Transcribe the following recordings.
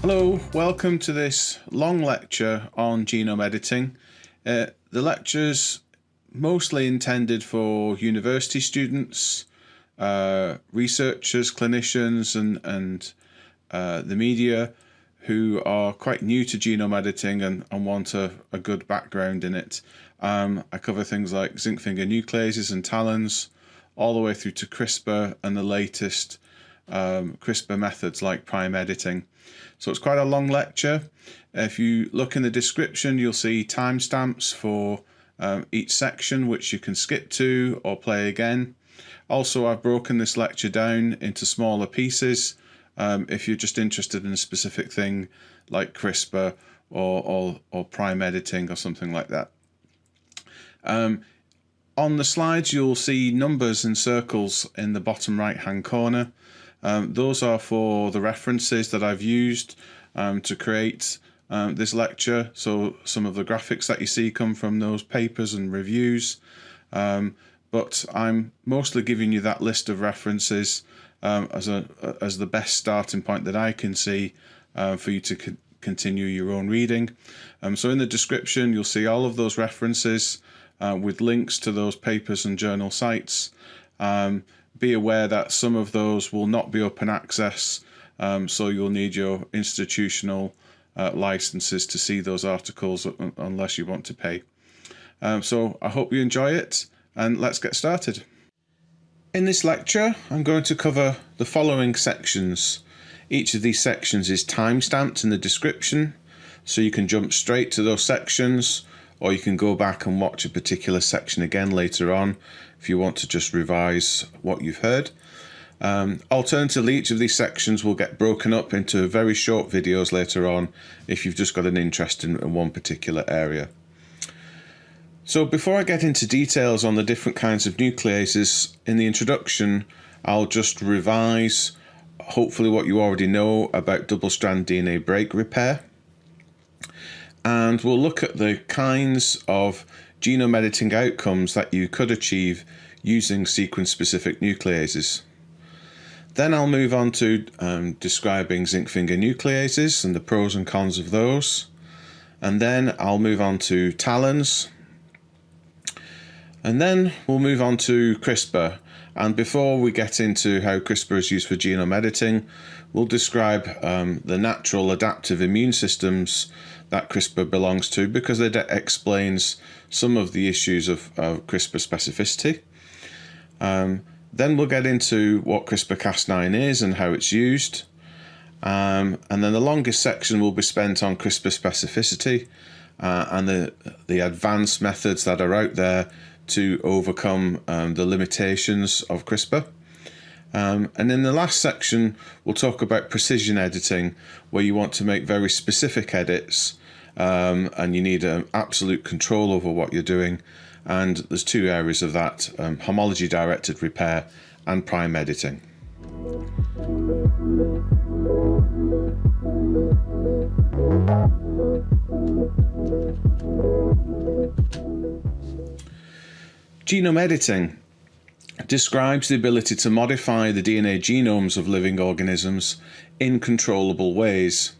Hello, welcome to this long lecture on genome editing. Uh, the lecture's mostly intended for university students, uh, researchers, clinicians and, and uh, the media who are quite new to genome editing and, and want a, a good background in it. Um, I cover things like zinc finger nucleases and talons, all the way through to CRISPR and the latest um, CRISPR methods like prime editing. So it's quite a long lecture. If you look in the description, you'll see timestamps for um, each section, which you can skip to or play again. Also, I've broken this lecture down into smaller pieces. Um, if you're just interested in a specific thing like CRISPR or, or, or prime editing or something like that. Um, on the slides, you'll see numbers and circles in the bottom right hand corner. Um, those are for the references that I've used um, to create um, this lecture. So some of the graphics that you see come from those papers and reviews. Um, but I'm mostly giving you that list of references um, as a as the best starting point that I can see uh, for you to co continue your own reading. Um, so in the description, you'll see all of those references uh, with links to those papers and journal sites. Um, be aware that some of those will not be open access, um, so you'll need your institutional uh, licenses to see those articles unless you want to pay. Um, so I hope you enjoy it and let's get started. In this lecture, I'm going to cover the following sections. Each of these sections is time-stamped in the description, so you can jump straight to those sections or you can go back and watch a particular section again later on if you want to just revise what you've heard. Um, alternatively, each of these sections will get broken up into very short videos later on if you've just got an interest in, in one particular area. So before I get into details on the different kinds of nucleases, in the introduction, I'll just revise hopefully what you already know about double-strand DNA break repair and we'll look at the kinds of genome editing outcomes that you could achieve using sequence-specific nucleases. Then I'll move on to um, describing zinc finger nucleases and the pros and cons of those. And then I'll move on to TALENs. And then we'll move on to CRISPR. And before we get into how CRISPR is used for genome editing, we'll describe um, the natural adaptive immune systems that CRISPR belongs to because it explains some of the issues of, of CRISPR specificity. Um, then we'll get into what CRISPR-Cas9 is and how it's used. Um, and then the longest section will be spent on CRISPR specificity uh, and the, the advanced methods that are out there to overcome um, the limitations of CRISPR. Um, and in the last section, we'll talk about precision editing, where you want to make very specific edits um, and you need um, absolute control over what you're doing. And there's two areas of that, um, homology directed repair and prime editing. Genome editing describes the ability to modify the DNA genomes of living organisms in controllable ways.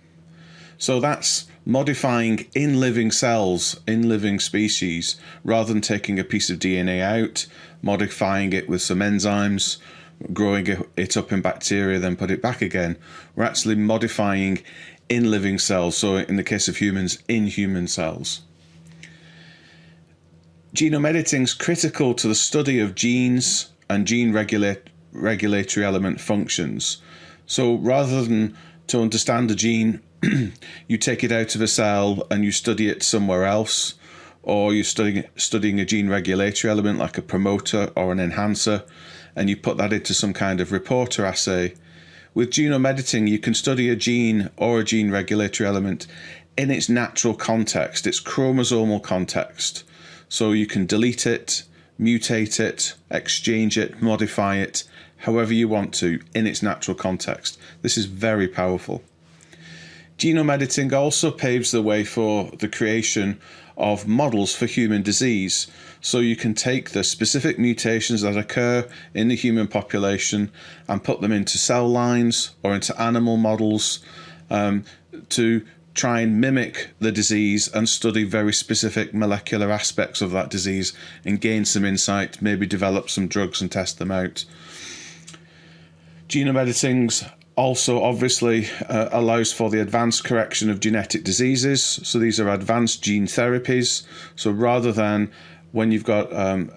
So that's modifying in living cells, in living species, rather than taking a piece of DNA out, modifying it with some enzymes, growing it up in bacteria, then put it back again. We're actually modifying in living cells, so in the case of humans, in human cells. Genome editing is critical to the study of genes and gene regulate, regulatory element functions. So rather than to understand a gene, you take it out of a cell and you study it somewhere else, or you're studying, studying a gene regulatory element like a promoter or an enhancer, and you put that into some kind of reporter assay. With genome editing, you can study a gene or a gene regulatory element in its natural context, its chromosomal context. So you can delete it, mutate it, exchange it, modify it, however you want to in its natural context. This is very powerful. Genome editing also paves the way for the creation of models for human disease. So you can take the specific mutations that occur in the human population and put them into cell lines or into animal models um, to try and mimic the disease and study very specific molecular aspects of that disease and gain some insight, maybe develop some drugs and test them out. Genome editing's also obviously uh, allows for the advanced correction of genetic diseases. So these are advanced gene therapies. So rather than when you've got um,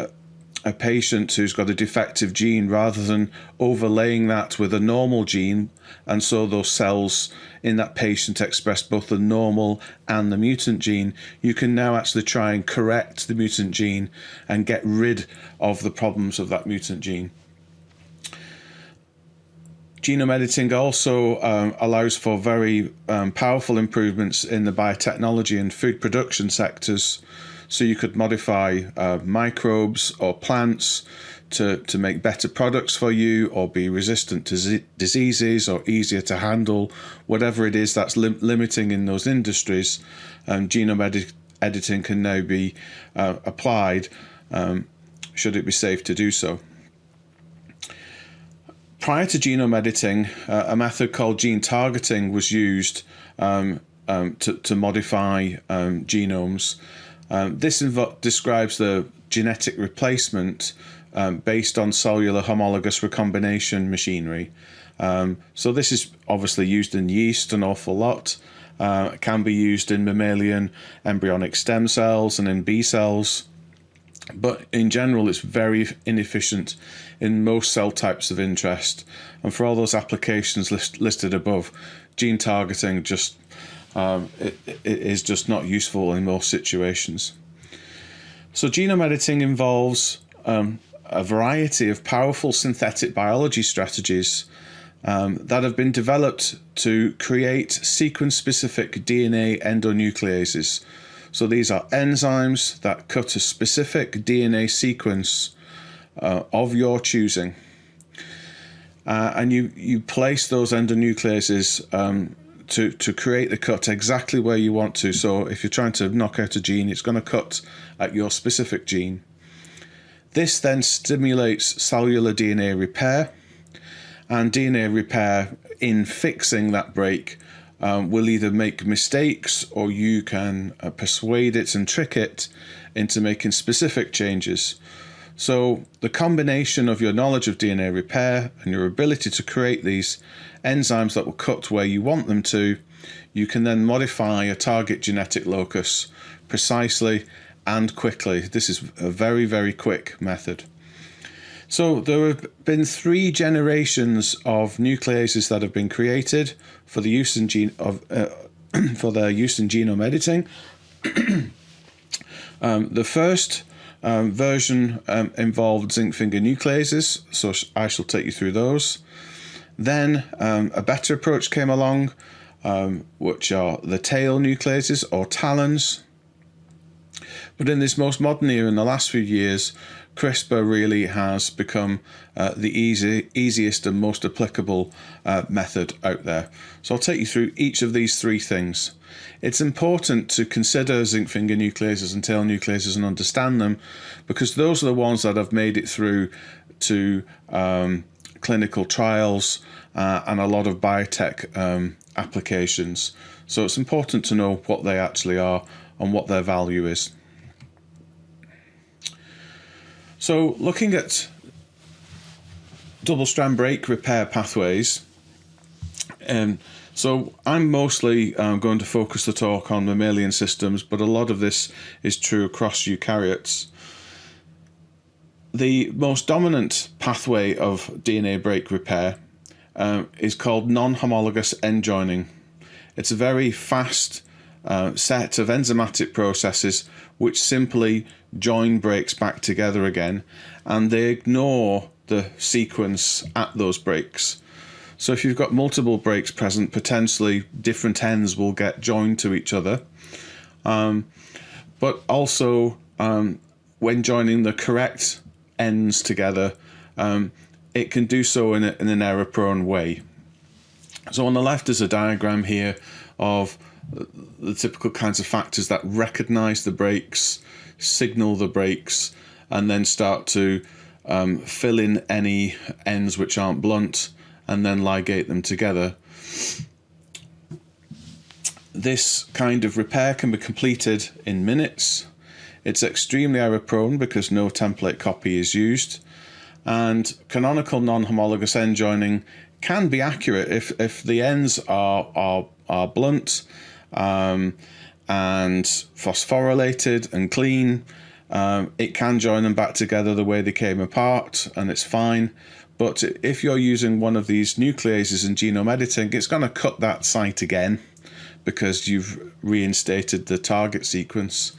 a patient who's got a defective gene rather than overlaying that with a normal gene and so those cells in that patient express both the normal and the mutant gene. You can now actually try and correct the mutant gene and get rid of the problems of that mutant gene. Genome editing also um, allows for very um, powerful improvements in the biotechnology and food production sectors. So you could modify uh, microbes or plants to, to make better products for you or be resistant to diseases or easier to handle, whatever it is that's lim limiting in those industries, um, genome edi editing can now be uh, applied um, should it be safe to do so. Prior to genome editing, uh, a method called gene targeting was used um, um to, to modify um, genomes. Um, this describes the genetic replacement um, based on cellular homologous recombination machinery. Um, so this is obviously used in yeast an awful lot. Uh, can be used in mammalian embryonic stem cells and in B cells. But in general, it's very inefficient in most cell types of interest. And for all those applications list, listed above, gene targeting just um, it, it is just not useful in most situations. So genome editing involves um, a variety of powerful synthetic biology strategies um, that have been developed to create sequence-specific DNA endonucleases. So these are enzymes that cut a specific DNA sequence uh, of your choosing. Uh, and you, you place those endonucleases um, to, to create the cut exactly where you want to. So if you're trying to knock out a gene, it's going to cut at your specific gene. This then stimulates cellular DNA repair and DNA repair in fixing that break um, will either make mistakes or you can uh, persuade it and trick it into making specific changes. So the combination of your knowledge of DNA repair and your ability to create these enzymes that will cut where you want them to, you can then modify a target genetic locus precisely and quickly. This is a very, very quick method. So there have been three generations of nucleases that have been created for the use in gene of uh, for their use in genome editing. um, the first um, version um, involved zinc finger nucleases, so I shall take you through those. Then um, a better approach came along, um, which are the tail nucleases or talons. But in this most modern era, in the last few years, CRISPR really has become uh, the easy, easiest and most applicable uh, method out there. So I'll take you through each of these three things. It's important to consider zinc finger nucleases and tail nucleases and understand them because those are the ones that have made it through to um, clinical trials uh, and a lot of biotech um, applications. So it's important to know what they actually are and what their value is. So looking at double strand break repair pathways, um, so I'm mostly um, going to focus the talk on mammalian systems, but a lot of this is true across eukaryotes. The most dominant pathway of DNA break repair um, is called non-homologous end joining. It's a very fast uh, set of enzymatic processes which simply join breaks back together again and they ignore the sequence at those breaks. So if you've got multiple breaks present, potentially different ends will get joined to each other. Um, but also um, when joining the correct ends together, um, it can do so in, a, in an error prone way. So on the left is a diagram here of the typical kinds of factors that recognize the breaks, signal the breaks, and then start to um, fill in any ends which aren't blunt and then ligate them together. This kind of repair can be completed in minutes. It's extremely error prone because no template copy is used. And canonical non-homologous end joining can be accurate if, if the ends are, are, are blunt um, and phosphorylated and clean. Um, it can join them back together the way they came apart and it's fine. But if you're using one of these nucleases in genome editing, it's going to cut that site again because you've reinstated the target sequence.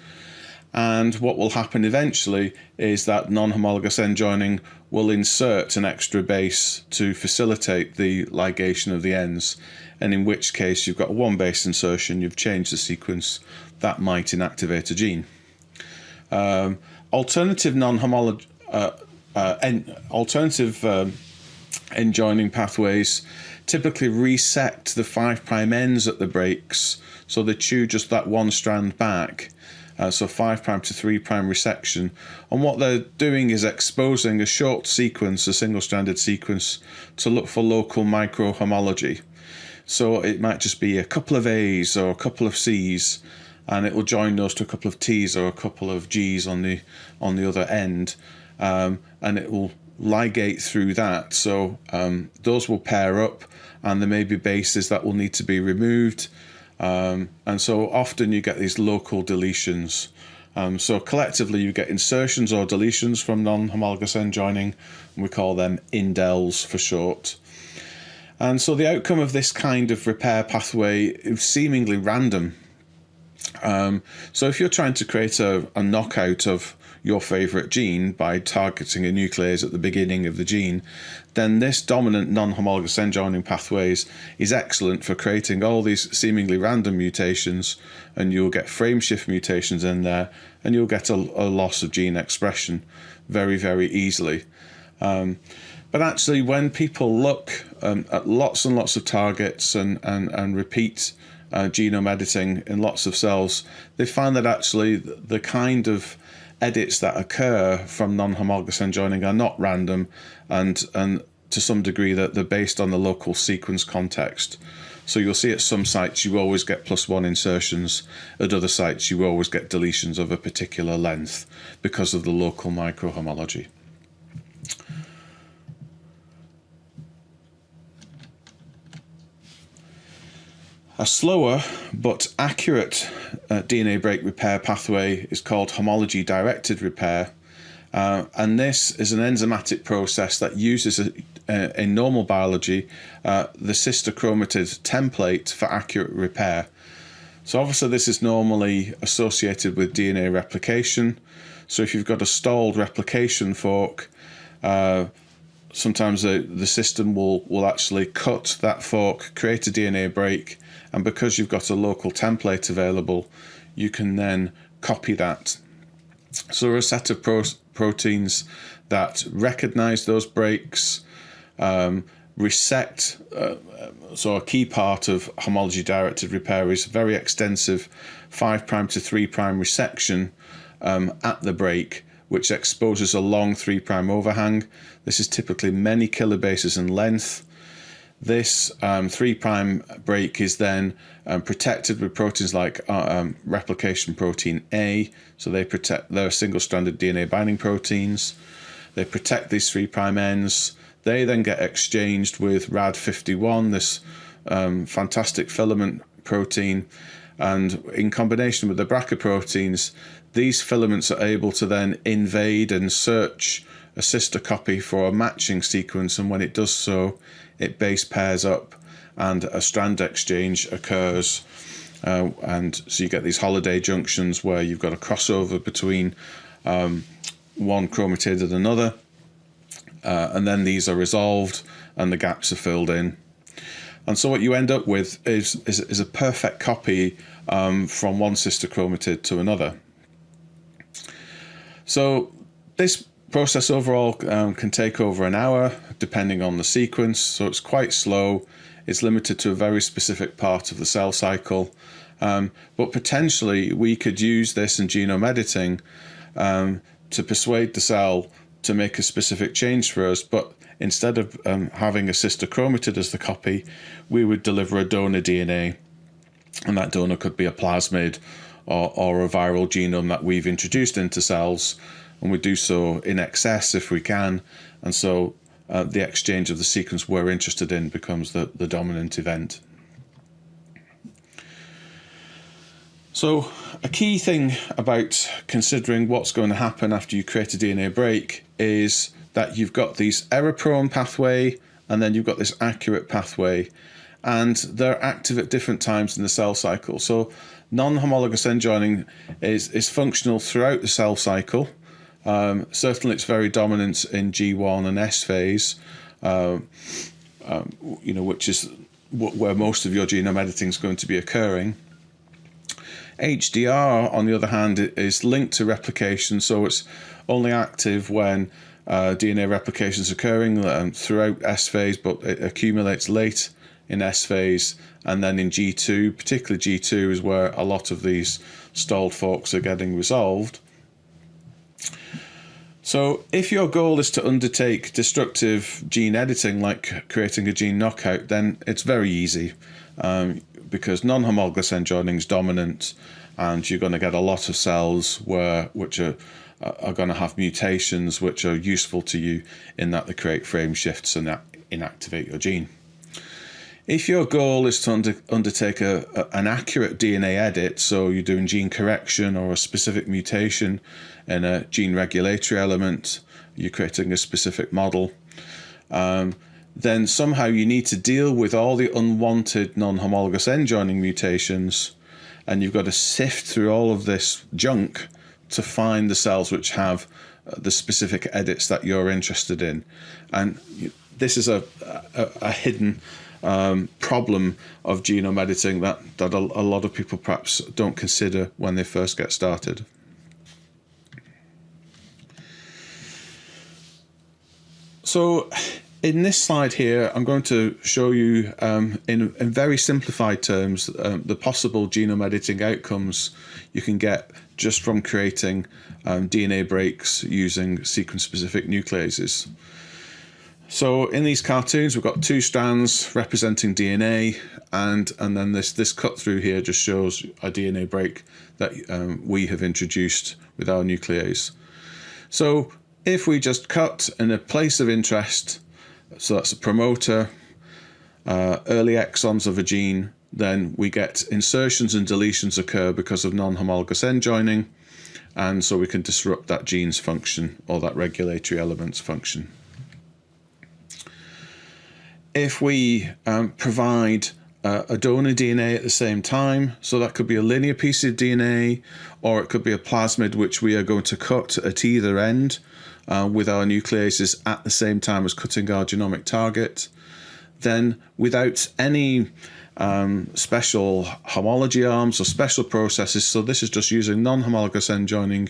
And what will happen eventually is that non-homologous end joining will insert an extra base to facilitate the ligation of the ends. And in which case you've got one base insertion, you've changed the sequence, that might inactivate a gene. Um, alternative non-homolog... uh, uh, alternative um, end joining pathways typically reset the 5' ends at the breaks so they chew just that one strand back. Uh, so 5' to 3' resection. And what they're doing is exposing a short sequence, a single stranded sequence, to look for local microhomology. So it might just be a couple of A's or a couple of C's and it will join those to a couple of T's or a couple of G's on the on the other end um, and it will ligate through that. So um, those will pair up and there may be bases that will need to be removed. Um, and so often you get these local deletions. Um, so collectively you get insertions or deletions from non-homologous end joining and we call them indels for short. And so the outcome of this kind of repair pathway is seemingly random. Um, so if you're trying to create a, a knockout of your favorite gene by targeting a nuclease at the beginning of the gene, then this dominant non-homologous end joining pathways is excellent for creating all these seemingly random mutations and you'll get frame shift mutations in there and you'll get a, a loss of gene expression very, very easily. Um, but actually, when people look um, at lots and lots of targets and, and, and repeat uh, genome editing in lots of cells, they find that actually the kind of edits that occur from non-homologous end joining are not random and and to some degree that they're based on the local sequence context. So you'll see at some sites you always get plus one insertions, at other sites you always get deletions of a particular length because of the local microhomology. A slower but accurate uh, DNA break repair pathway is called homology directed repair. Uh, and this is an enzymatic process that uses a, a, in normal biology uh, the sister chromatid template for accurate repair. So obviously this is normally associated with DNA replication. So if you've got a stalled replication fork, uh, sometimes the, the system will, will actually cut that fork, create a DNA break, and because you've got a local template available, you can then copy that. So a set of pro proteins that recognize those breaks, um, resect. Uh, so a key part of homology directed repair is very extensive 5' to 3' resection um, at the break which exposes a long 3' overhang. This is typically many kilobases in length. This um, 3' break is then um, protected with proteins like uh, um, replication protein A. So they protect, they're single-stranded DNA binding proteins. They protect these 3' ends. They then get exchanged with RAD51, this um, fantastic filament protein. And in combination with the BRCA proteins, these filaments are able to then invade and search a sister copy for a matching sequence and when it does so it base pairs up and a strand exchange occurs uh, and so you get these holiday junctions where you've got a crossover between um, one chromatid and another uh, and then these are resolved and the gaps are filled in. And so what you end up with is, is, is a perfect copy um, from one sister chromatid to another. So this process overall um, can take over an hour depending on the sequence so it's quite slow it's limited to a very specific part of the cell cycle. Um, but potentially, we could use this in genome editing um, to persuade the cell to make a specific change for us. But instead of um, having a sister chromatid as the copy, we would deliver a donor DNA, and that donor could be a plasmid or, or a viral genome that we've introduced into cells, and we do so in excess if we can. And so uh, the exchange of the sequence we're interested in becomes the, the dominant event. So a key thing about considering what's going to happen after you create a DNA break is that you've got these error-prone pathway and then you've got this accurate pathway and they're active at different times in the cell cycle. So non-homologous end joining is, is functional throughout the cell cycle. Um, certainly it's very dominant in G1 and S phase, uh, um, you know, which is where most of your genome editing is going to be occurring. HDR, on the other hand, is linked to replication, so it's only active when uh, DNA replication is occurring um, throughout S phase, but it accumulates late in S phase and then in G2, particularly G2 is where a lot of these stalled forks are getting resolved. So if your goal is to undertake destructive gene editing, like creating a gene knockout, then it's very easy um, because non-homologous end joining is dominant and you're going to get a lot of cells where which are are going to have mutations which are useful to you in that they create frame shifts and inactivate your gene. If your goal is to under, undertake a, a, an accurate DNA edit, so you're doing gene correction or a specific mutation in a gene regulatory element, you're creating a specific model, um, then somehow you need to deal with all the unwanted non-homologous end joining mutations and you've got to sift through all of this junk to find the cells which have uh, the specific edits that you're interested in. And this is a, a, a hidden um, problem of genome editing that, that a, a lot of people perhaps don't consider when they first get started. So in this slide here, I'm going to show you um, in, in, very simplified terms um, the possible genome editing outcomes you can get just from creating um, DNA breaks using sequence-specific nucleases. So in these cartoons, we've got two strands representing DNA, and and then this this cut through here just shows a DNA break that um, we have introduced with our nuclease. So if we just cut in a place of interest, so that's a promoter, uh, early exons of a gene, then we get insertions and deletions occur because of non-homologous end joining, and so we can disrupt that gene's function or that regulatory element's function. If we um, provide uh, a donor DNA at the same time, so that could be a linear piece of DNA or it could be a plasmid which we are going to cut at either end uh, with our nucleases at the same time as cutting our genomic target, then without any um, special homology arms or special processes, so this is just using non-homologous end joining,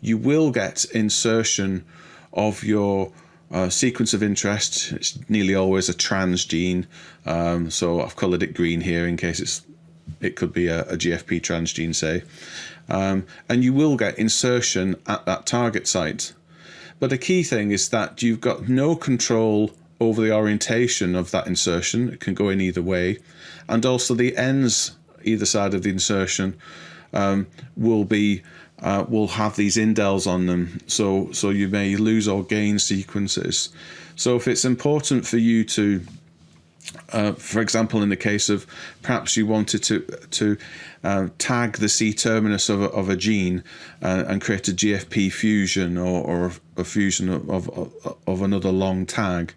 you will get insertion of your uh, sequence of interest, it's nearly always a transgene. Um, so I've coloured it green here in case it's it could be a, a GFP transgene, say. Um, and you will get insertion at that target site. But the key thing is that you've got no control over the orientation of that insertion. It can go in either way. And also the ends either side of the insertion um, will be uh, will have these indels on them. So, so you may lose or gain sequences. So if it's important for you to, uh, for example, in the case of perhaps you wanted to to uh, tag the C terminus of a, of a gene uh, and create a GFP fusion or, or a fusion of, of, of another long tag,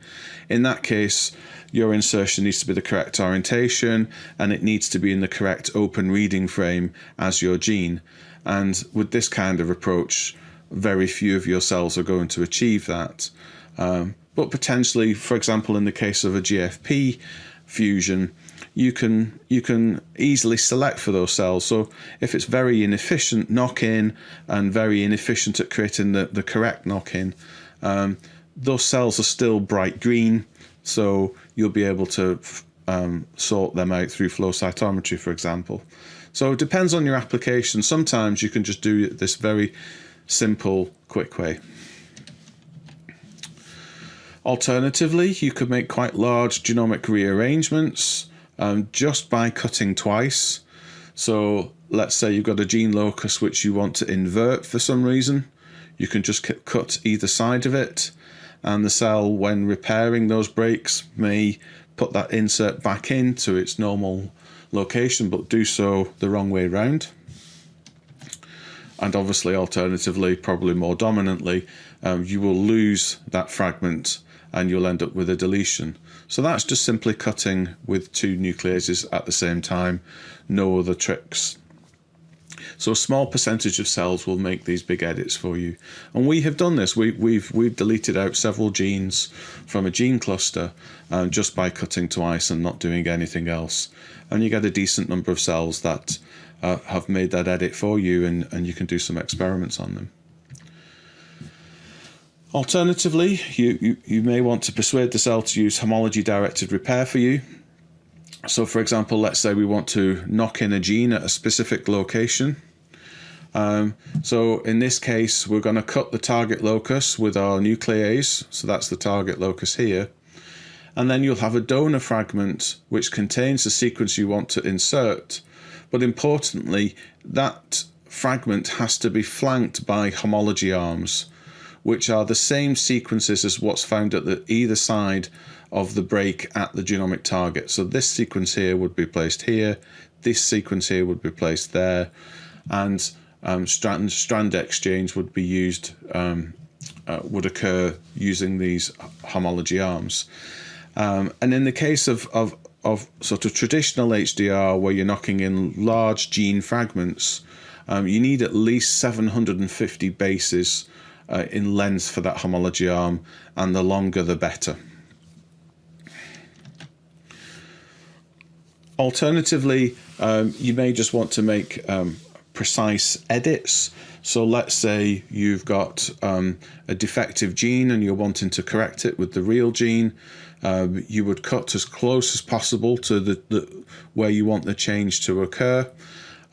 in that case, your insertion needs to be the correct orientation and it needs to be in the correct open reading frame as your gene. And with this kind of approach, very few of your cells are going to achieve that. Um, but potentially, for example, in the case of a GFP fusion, you can you can easily select for those cells. So if it's very inefficient knock-in and very inefficient at creating the, the correct knock-in, um, those cells are still bright green. So you'll be able to um, sort them out through flow cytometry, for example. So it depends on your application. Sometimes you can just do this very simple, quick way. Alternatively, you could make quite large genomic rearrangements um, just by cutting twice. So let's say you've got a gene locus which you want to invert for some reason. You can just cut either side of it and the cell when repairing those breaks may put that insert back into its normal location but do so the wrong way around and obviously alternatively probably more dominantly um, you will lose that fragment and you'll end up with a deletion so that's just simply cutting with two nucleases at the same time no other tricks so a small percentage of cells will make these big edits for you. And we have done this. We, we've we've deleted out several genes from a gene cluster um, just by cutting twice and not doing anything else. And you get a decent number of cells that uh, have made that edit for you and, and you can do some experiments on them. Alternatively, you, you, you may want to persuade the cell to use homology directed repair for you. So for example, let's say we want to knock in a gene at a specific location. Um, so in this case, we're going to cut the target locus with our nuclease. So that's the target locus here. And then you'll have a donor fragment which contains the sequence you want to insert. But importantly, that fragment has to be flanked by homology arms, which are the same sequences as what's found at the either side of the break at the genomic target. So this sequence here would be placed here, this sequence here would be placed there, and um, strand, strand exchange would be used, um, uh, would occur using these homology arms. Um, and in the case of, of, of sort of traditional HDR, where you're knocking in large gene fragments, um, you need at least 750 bases uh, in length for that homology arm, and the longer the better. Alternatively, um, you may just want to make um, precise edits. So let's say you've got um, a defective gene and you're wanting to correct it with the real gene. Um, you would cut as close as possible to the, the where you want the change to occur.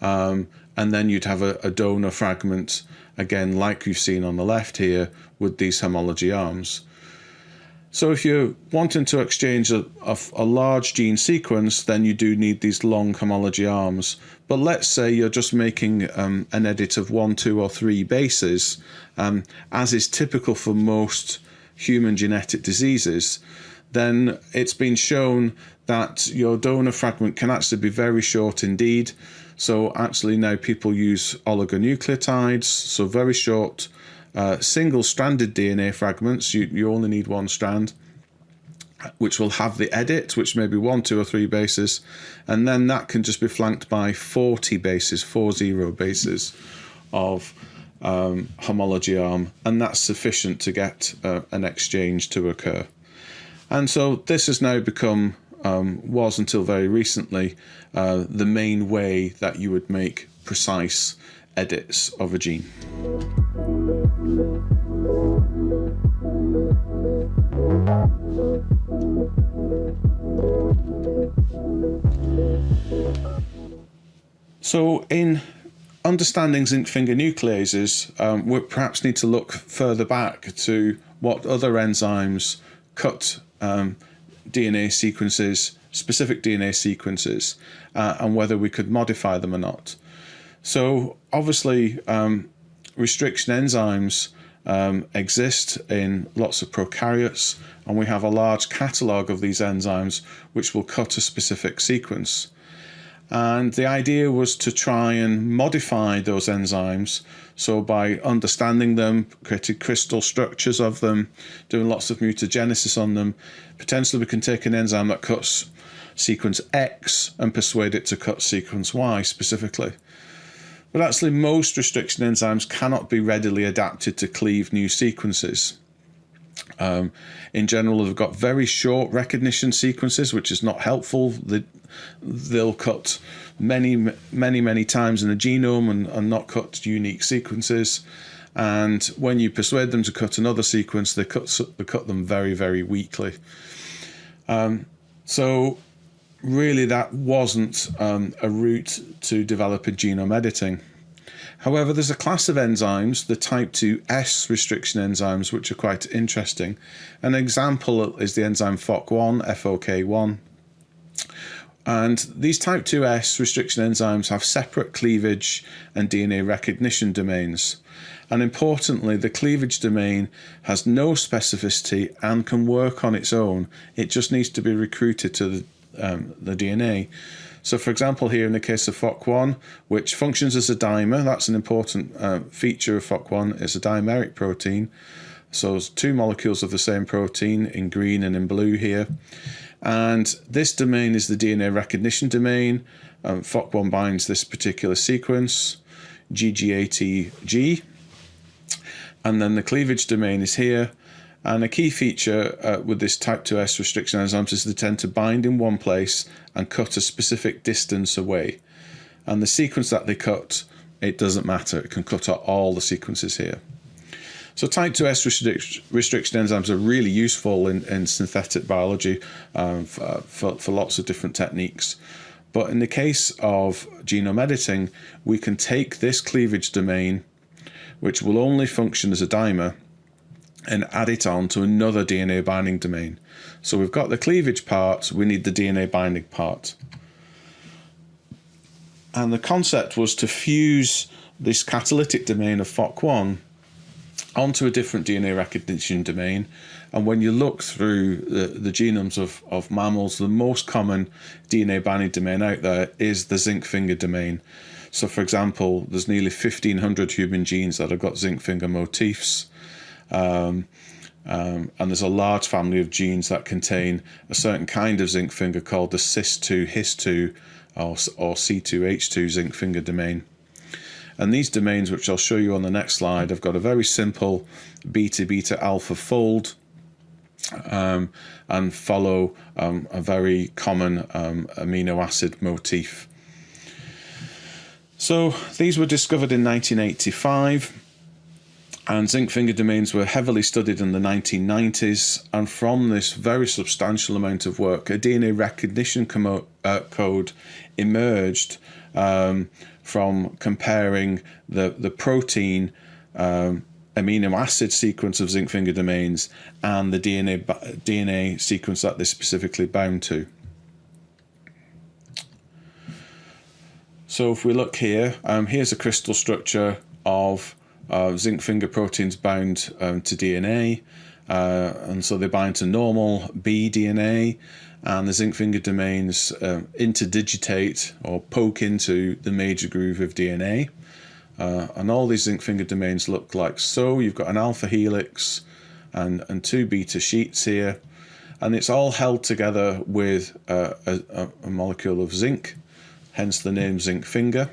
Um, and then you'd have a, a donor fragment, again, like you've seen on the left here, with these homology arms. So if you're wanting to exchange a, a, a, large gene sequence, then you do need these long homology arms. But let's say you're just making um, an edit of one, two, or three bases, um, as is typical for most human genetic diseases, then it's been shown that your donor fragment can actually be very short indeed. So actually now people use oligonucleotides, so very short uh, single-stranded DNA fragments, you, you only need one strand, which will have the edit, which may be one, two, or three bases, and then that can just be flanked by 40 bases, four zero bases of um, homology arm, and that's sufficient to get uh, an exchange to occur. And so this has now become, um, was until very recently, uh, the main way that you would make precise edits of a gene. So in understanding zinc finger nucleases, um, we perhaps need to look further back to what other enzymes cut um, DNA sequences, specific DNA sequences, uh, and whether we could modify them or not. So obviously, um, restriction enzymes um, exist in lots of prokaryotes, and we have a large catalogue of these enzymes which will cut a specific sequence. And the idea was to try and modify those enzymes. So by understanding them, creating crystal structures of them, doing lots of mutagenesis on them, potentially we can take an enzyme that cuts sequence X and persuade it to cut sequence Y specifically. But actually most restriction enzymes cannot be readily adapted to cleave new sequences. Um, in general, they've got very short recognition sequences, which is not helpful. They'll cut many, many, many times in the genome and, and not cut unique sequences. And when you persuade them to cut another sequence, they cut, they cut them very, very weakly. Um, so really that wasn't um, a route to developing genome editing. However, there's a class of enzymes, the type 2S restriction enzymes, which are quite interesting. An example is the enzyme FOC1, FOK1. And these type 2S restriction enzymes have separate cleavage and DNA recognition domains. And importantly, the cleavage domain has no specificity and can work on its own. It just needs to be recruited to the, um, the DNA. So for example, here in the case of FOC1, which functions as a dimer, that's an important uh, feature of FOC1, is a dimeric protein. So it's two molecules of the same protein in green and in blue here. And this domain is the DNA recognition domain. Um, FOC1 binds this particular sequence, GG80G. And then the cleavage domain is here. And a key feature uh, with this type 2S restriction enzymes is they tend to bind in one place and cut a specific distance away. And the sequence that they cut, it doesn't matter. It can cut out all the sequences here. So type 2S restric restriction enzymes are really useful in, in synthetic biology um, for, for, for lots of different techniques. But in the case of genome editing, we can take this cleavage domain, which will only function as a dimer, and add it on to another DNA binding domain. So we've got the cleavage part, we need the DNA binding part. And the concept was to fuse this catalytic domain of FOC1 onto a different DNA recognition domain. And when you look through the, the genomes of, of mammals, the most common DNA binding domain out there is the zinc finger domain. So for example, there's nearly 1500 human genes that have got zinc finger motifs. Um, um, and there's a large family of genes that contain a certain kind of zinc finger called the cis2 his2 or, or C2H2 zinc finger domain. And these domains, which I'll show you on the next slide, have got a very simple beta beta alpha fold um, and follow um, a very common um, amino acid motif. So these were discovered in 1985 and zinc finger domains were heavily studied in the 1990s and from this very substantial amount of work a DNA recognition uh, code emerged um, from comparing the, the protein um, amino acid sequence of zinc finger domains and the DNA, DNA sequence that they're specifically bound to. So if we look here, um, here's a crystal structure of uh, zinc finger proteins bound um, to DNA. Uh, and so they bind to normal B DNA and the zinc finger domains uh, interdigitate or poke into the major groove of DNA. Uh, and all these zinc finger domains look like so. You've got an alpha helix and, and two beta sheets here. And it's all held together with a, a molecule of zinc, hence the name zinc finger.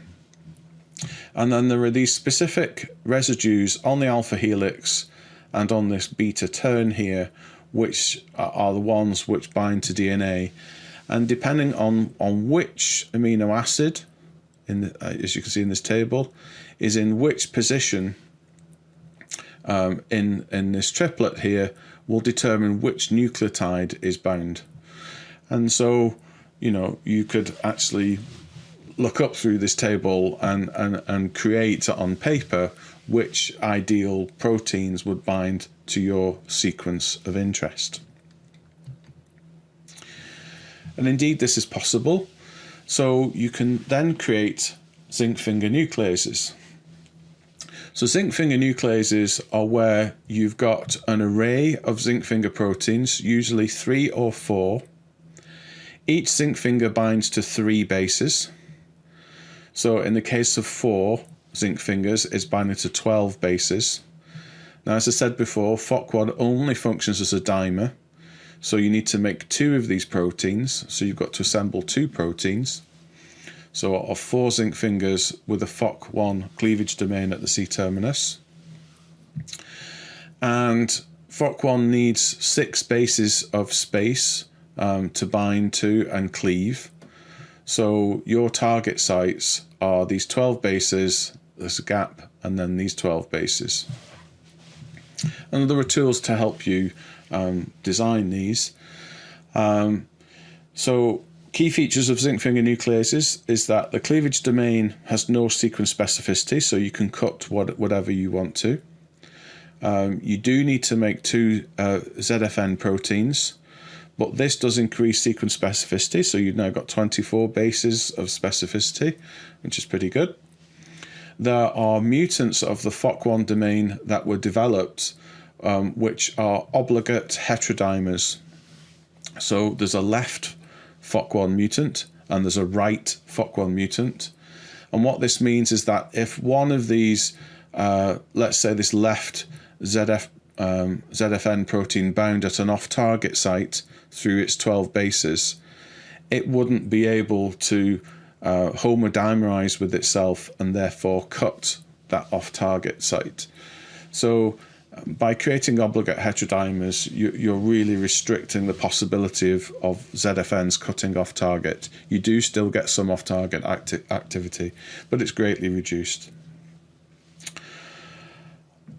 And then there are these specific residues on the alpha helix and on this beta turn here, which are the ones which bind to DNA. And depending on, on which amino acid, in the, uh, as you can see in this table, is in which position um, in, in this triplet here, will determine which nucleotide is bound. And so, you know, you could actually look up through this table and, and, and create on paper which ideal proteins would bind to your sequence of interest. And indeed this is possible. So you can then create zinc finger nucleases. So zinc finger nucleases are where you've got an array of zinc finger proteins, usually three or four. Each zinc finger binds to three bases. So in the case of four zinc fingers, is binding to 12 bases. Now, as I said before, FOC1 only functions as a dimer. So you need to make two of these proteins. So you've got to assemble two proteins. So of four zinc fingers with a FOC1 cleavage domain at the C-terminus. And FOC1 needs six bases of space um, to bind to and cleave. So your target sites are these 12 bases, a gap, and then these 12 bases. And there are tools to help you um, design these. Um, so Key features of zinc finger nucleases is that the cleavage domain has no sequence specificity, so you can cut what, whatever you want to. Um, you do need to make two uh, ZFN proteins, but this does increase sequence specificity, so you've now got 24 bases of specificity, which is pretty good. There are mutants of the FOC1 domain that were developed, um, which are obligate heterodimers. So there's a left FOC1 mutant and there's a right FOC1 mutant. And what this means is that if one of these, uh, let's say this left ZF, um, ZFN protein bound at an off-target site through its 12 bases, it wouldn't be able to uh, homodimerize with itself and therefore cut that off-target site. So um, by creating obligate heterodimers, you, are really restricting the possibility of, of ZFNs cutting off target. You do still get some off target acti activity, but it's greatly reduced.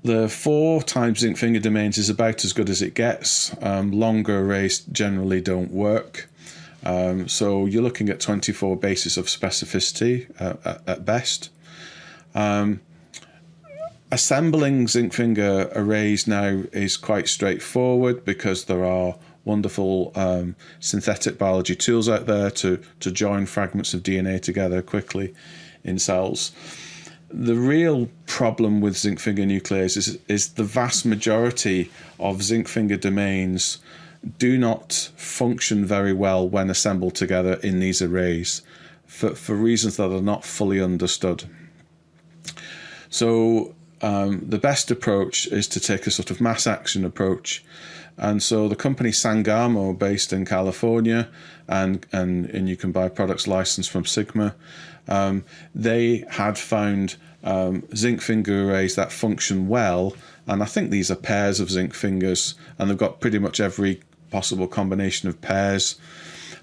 The four times zinc finger domains is about as good as it gets. Um, longer arrays generally don't work. Um, so you're looking at 24 bases of specificity uh, at, at, best. Um, assembling zinc finger arrays now is quite straightforward because there are wonderful um, synthetic biology tools out there to, to join fragments of DNA together quickly in cells the real problem with zinc finger nucleases is, is the vast majority of zinc finger domains do not function very well when assembled together in these arrays for, for reasons that are not fully understood. So um, the best approach is to take a sort of mass action approach. And so the company Sangamo, based in California, and, and, and you can buy products licensed from Sigma, um, they had found um, zinc finger arrays that function well. And I think these are pairs of zinc fingers, and they've got pretty much every possible combination of pairs.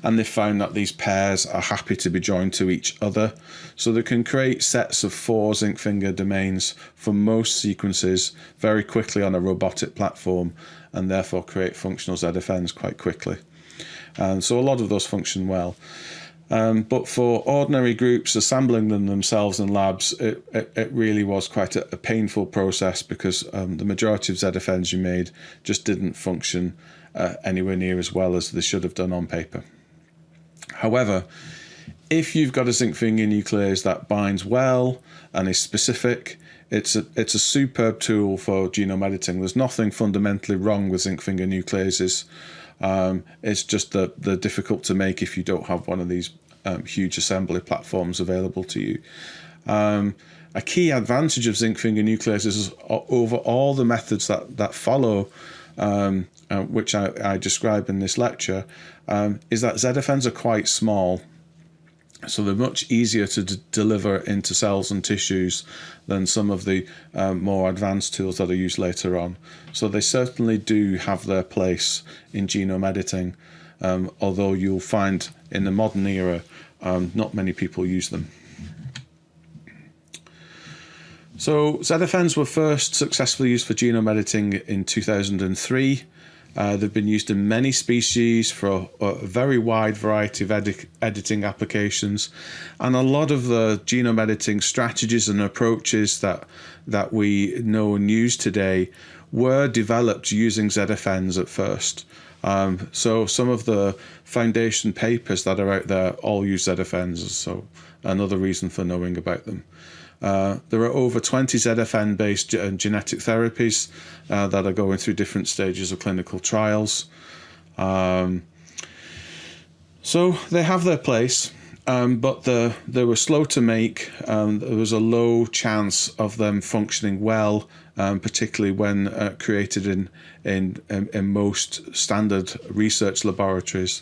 And they found that these pairs are happy to be joined to each other. So they can create sets of four zinc finger domains for most sequences very quickly on a robotic platform and therefore create functional ZFNs quite quickly. And so a lot of those function well. Um, but for ordinary groups assembling them themselves in labs, it, it, it really was quite a, a painful process because um, the majority of ZFNs you made just didn't function uh, anywhere near as well as they should have done on paper. However, if you've got a zinc finger nuclease that binds well and is specific, it's a, it's a superb tool for genome editing. There's nothing fundamentally wrong with zinc finger nucleases. Um, it's just that they're difficult to make if you don't have one of these um, huge assembly platforms available to you. Um, a key advantage of zinc finger nucleases is over all the methods that, that follow, um, uh, which I, I, describe in this lecture, um, is that ZFNs are quite small. So they're much easier to deliver into cells and tissues than some of the um, more advanced tools that are used later on. So they certainly do have their place in genome editing, um, although you'll find in the modern era, um, not many people use them. So ZFNs were first successfully used for genome editing in 2003 uh, they've been used in many species for a, a very wide variety of edi editing applications, and a lot of the genome editing strategies and approaches that that we know and use today were developed using ZFNs at first. Um, so some of the foundation papers that are out there all use ZFNs, so another reason for knowing about them. Uh, there are over 20 ZFN based genetic therapies uh, that are going through different stages of clinical trials. Um, so they have their place, um, but the, they were slow to make. Um, there was a low chance of them functioning well, um, particularly when uh, created in, in, in most standard research laboratories.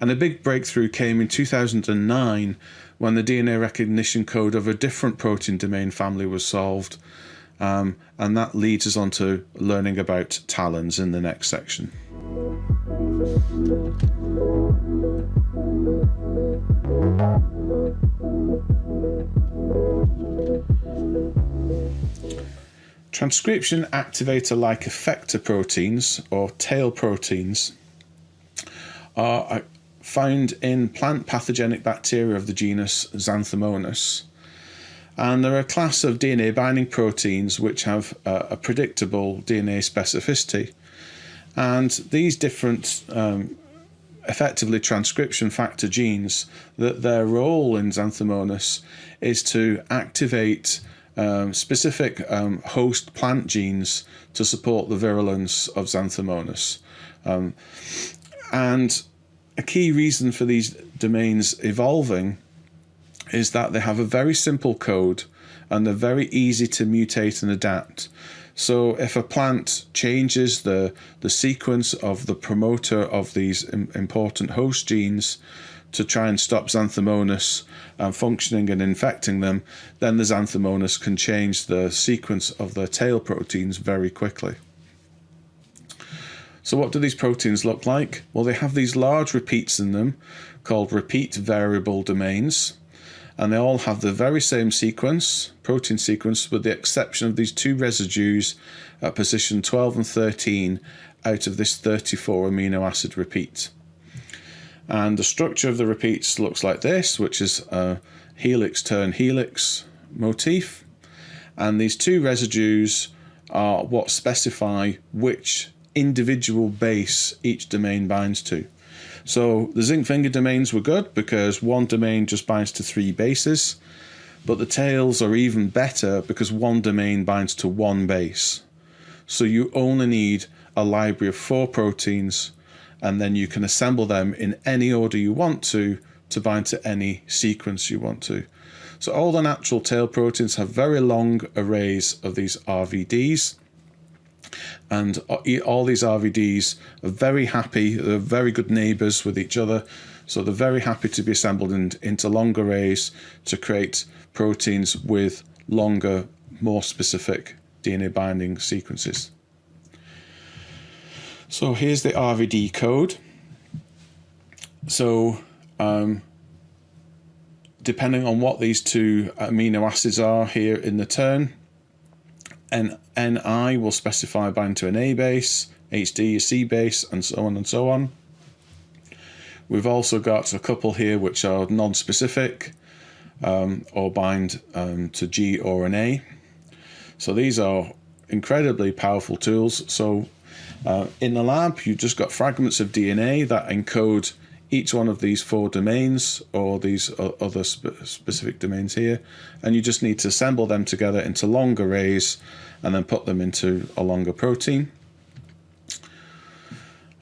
And a big breakthrough came in 2009 when the DNA recognition code of a different protein domain family was solved. Um, and that leads us on to learning about talons in the next section. Transcription activator-like effector proteins, or tail proteins, are found in plant pathogenic bacteria of the genus Xanthomonas. And they're a class of DNA binding proteins which have a, a predictable DNA specificity. And these different um, effectively transcription factor genes, that their role in Xanthomonas is to activate um, specific um, host plant genes to support the virulence of Xanthomonas. Um, and a key reason for these domains evolving is that they have a very simple code and they're very easy to mutate and adapt. So if a plant changes the, the sequence of the promoter of these important host genes to try and stop Xanthomonas um, functioning and infecting them, then the Xanthomonas can change the sequence of the tail proteins very quickly. So what do these proteins look like? Well, they have these large repeats in them called repeat variable domains and they all have the very same sequence, protein sequence, with the exception of these two residues at position 12 and 13 out of this 34 amino acid repeat. And the structure of the repeats looks like this, which is a helix turn helix motif. And these two residues are what specify which individual base each domain binds to. So the zinc finger domains were good because one domain just binds to three bases, but the tails are even better because one domain binds to one base. So you only need a library of four proteins and then you can assemble them in any order you want to to bind to any sequence you want to. So all the natural tail proteins have very long arrays of these RVDs and all these RVDs are very happy, they're very good neighbors with each other, so they're very happy to be assembled in, into long arrays to create proteins with longer, more specific DNA binding sequences. So here's the RVD code. So um, depending on what these two amino acids are here in the turn, N NI will specify bind to an A base, HD a C base, and so on and so on. We've also got a couple here which are non-specific um, or bind um, to G or an A. So these are incredibly powerful tools. So uh, in the lab, you've just got fragments of DNA that encode each one of these four domains or these other spe specific domains here and you just need to assemble them together into long arrays and then put them into a longer protein.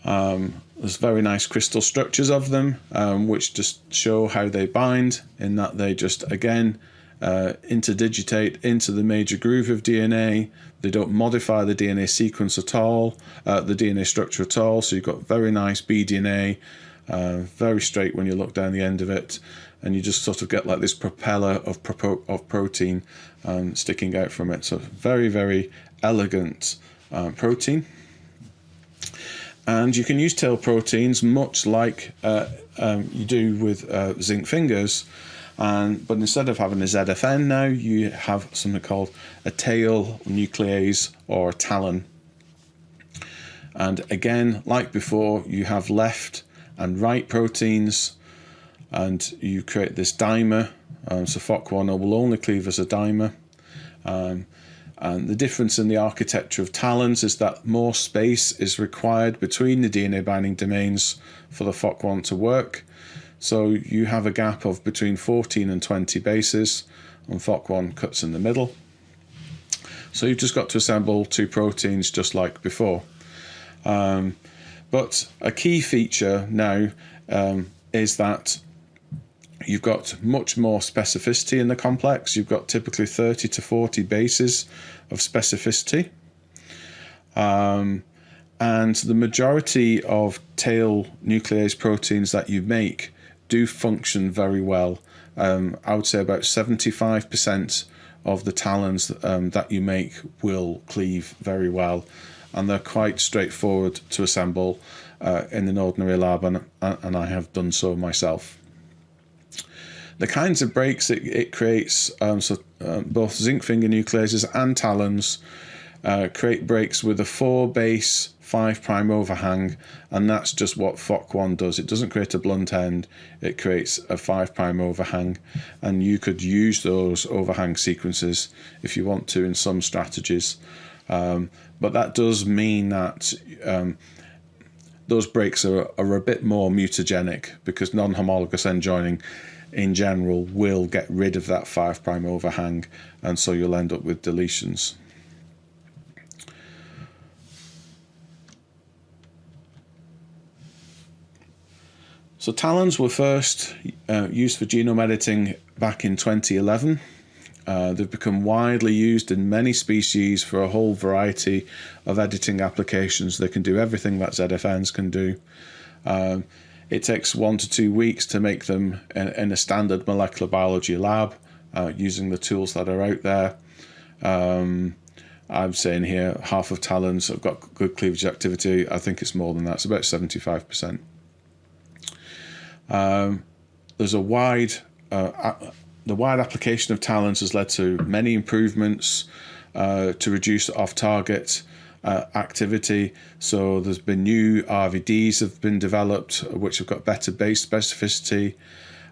Um, there's very nice crystal structures of them um, which just show how they bind in that they just again uh, interdigitate into the major groove of DNA. They don't modify the DNA sequence at all, uh, the DNA structure at all. So you've got very nice BDNA uh, very straight when you look down the end of it and you just sort of get like this propeller of, of protein um, sticking out from it. So very, very elegant uh, protein. And you can use tail proteins much like uh, um, you do with uh, zinc fingers. And, but instead of having a ZFN now, you have something called a tail nuclease or talon. And again, like before, you have left and right proteins and you create this dimer. Um, so FOC1 will only cleave as a dimer. Um, and the difference in the architecture of talons is that more space is required between the DNA binding domains for the FOC1 to work. So you have a gap of between 14 and 20 bases and FOC1 cuts in the middle. So you've just got to assemble two proteins just like before. Um, but a key feature now um, is that you've got much more specificity in the complex. You've got typically 30 to 40 bases of specificity. Um, and the majority of tail nuclease proteins that you make do function very well. Um, I would say about 75% of the talons um, that you make will cleave very well and they're quite straightforward to assemble uh, in an ordinary lab and, and I have done so myself. The kinds of breaks it, it creates, um, so um, both zinc finger nucleases and talons uh, create breaks with a 4 base 5 prime overhang and that's just what FOC1 does. It doesn't create a blunt end, it creates a 5 prime overhang and you could use those overhang sequences if you want to in some strategies. Um, but that does mean that um, those breaks are, are a bit more mutagenic because non-homologous end joining in general will get rid of that 5 prime overhang and so you'll end up with deletions. So talons were first uh, used for genome editing back in 2011. Uh, they've become widely used in many species for a whole variety of editing applications. They can do everything that ZFNs can do. Um, it takes one to two weeks to make them in, a standard molecular biology lab uh, using the tools that are out there. Um, I'm saying here half of talons have got good cleavage activity. I think it's more than that. It's about 75%. Um, there's a wide, uh, the wide application of talons has led to many improvements uh, to reduce off-target uh, activity. So there's been new RVDs have been developed which have got better base specificity.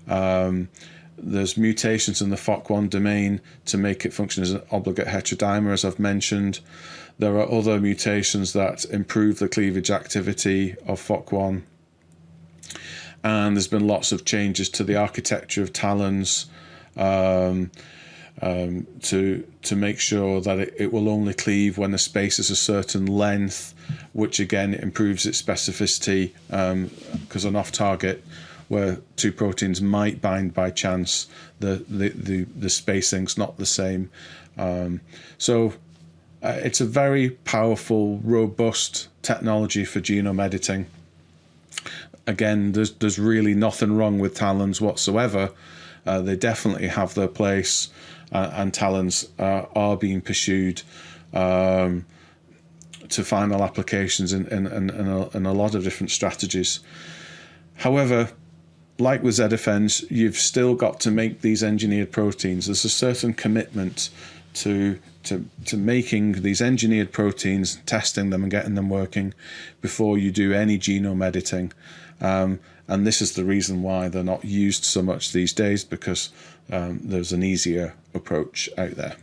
Um, there's mutations in the FOC1 domain to make it function as an obligate heterodimer, as I've mentioned. There are other mutations that improve the cleavage activity of FOC1 and there's been lots of changes to the architecture of talons um, um, to to make sure that it, it will only cleave when the space is a certain length, which again improves its specificity because um, an off target where two proteins might bind by chance, the the the, the spacing's not the same. Um, so uh, it's a very powerful, robust technology for genome editing again, there's there's really nothing wrong with talons whatsoever. Uh, they definitely have their place, uh, and talons uh, are being pursued um, to final applications in, in, in, in, a, in a lot of different strategies. However, like with ZFNs, you've still got to make these engineered proteins. There's a certain commitment to to to making these engineered proteins, testing them and getting them working before you do any genome editing. Um, and this is the reason why they're not used so much these days because um, there's an easier approach out there.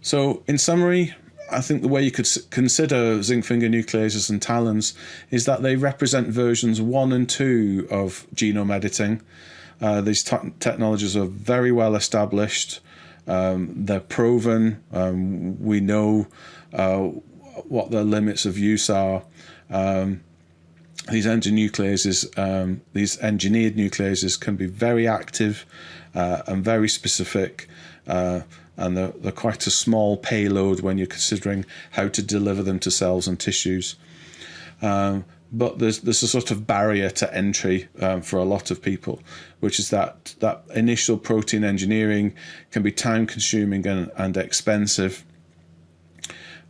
So in summary, I think the way you could consider zinc finger nucleases and talons is that they represent versions one and two of genome editing. Uh, these technologies are very well established. Um, they're proven. Um, we know uh, what the limits of use are. Um, these endonucleases, um, these engineered nucleases can be very active uh, and very specific. Uh, and they're, they're, quite a small payload when you're considering how to deliver them to cells and tissues. Um, but there's there's a sort of barrier to entry um, for a lot of people, which is that that initial protein engineering can be time consuming and, and expensive.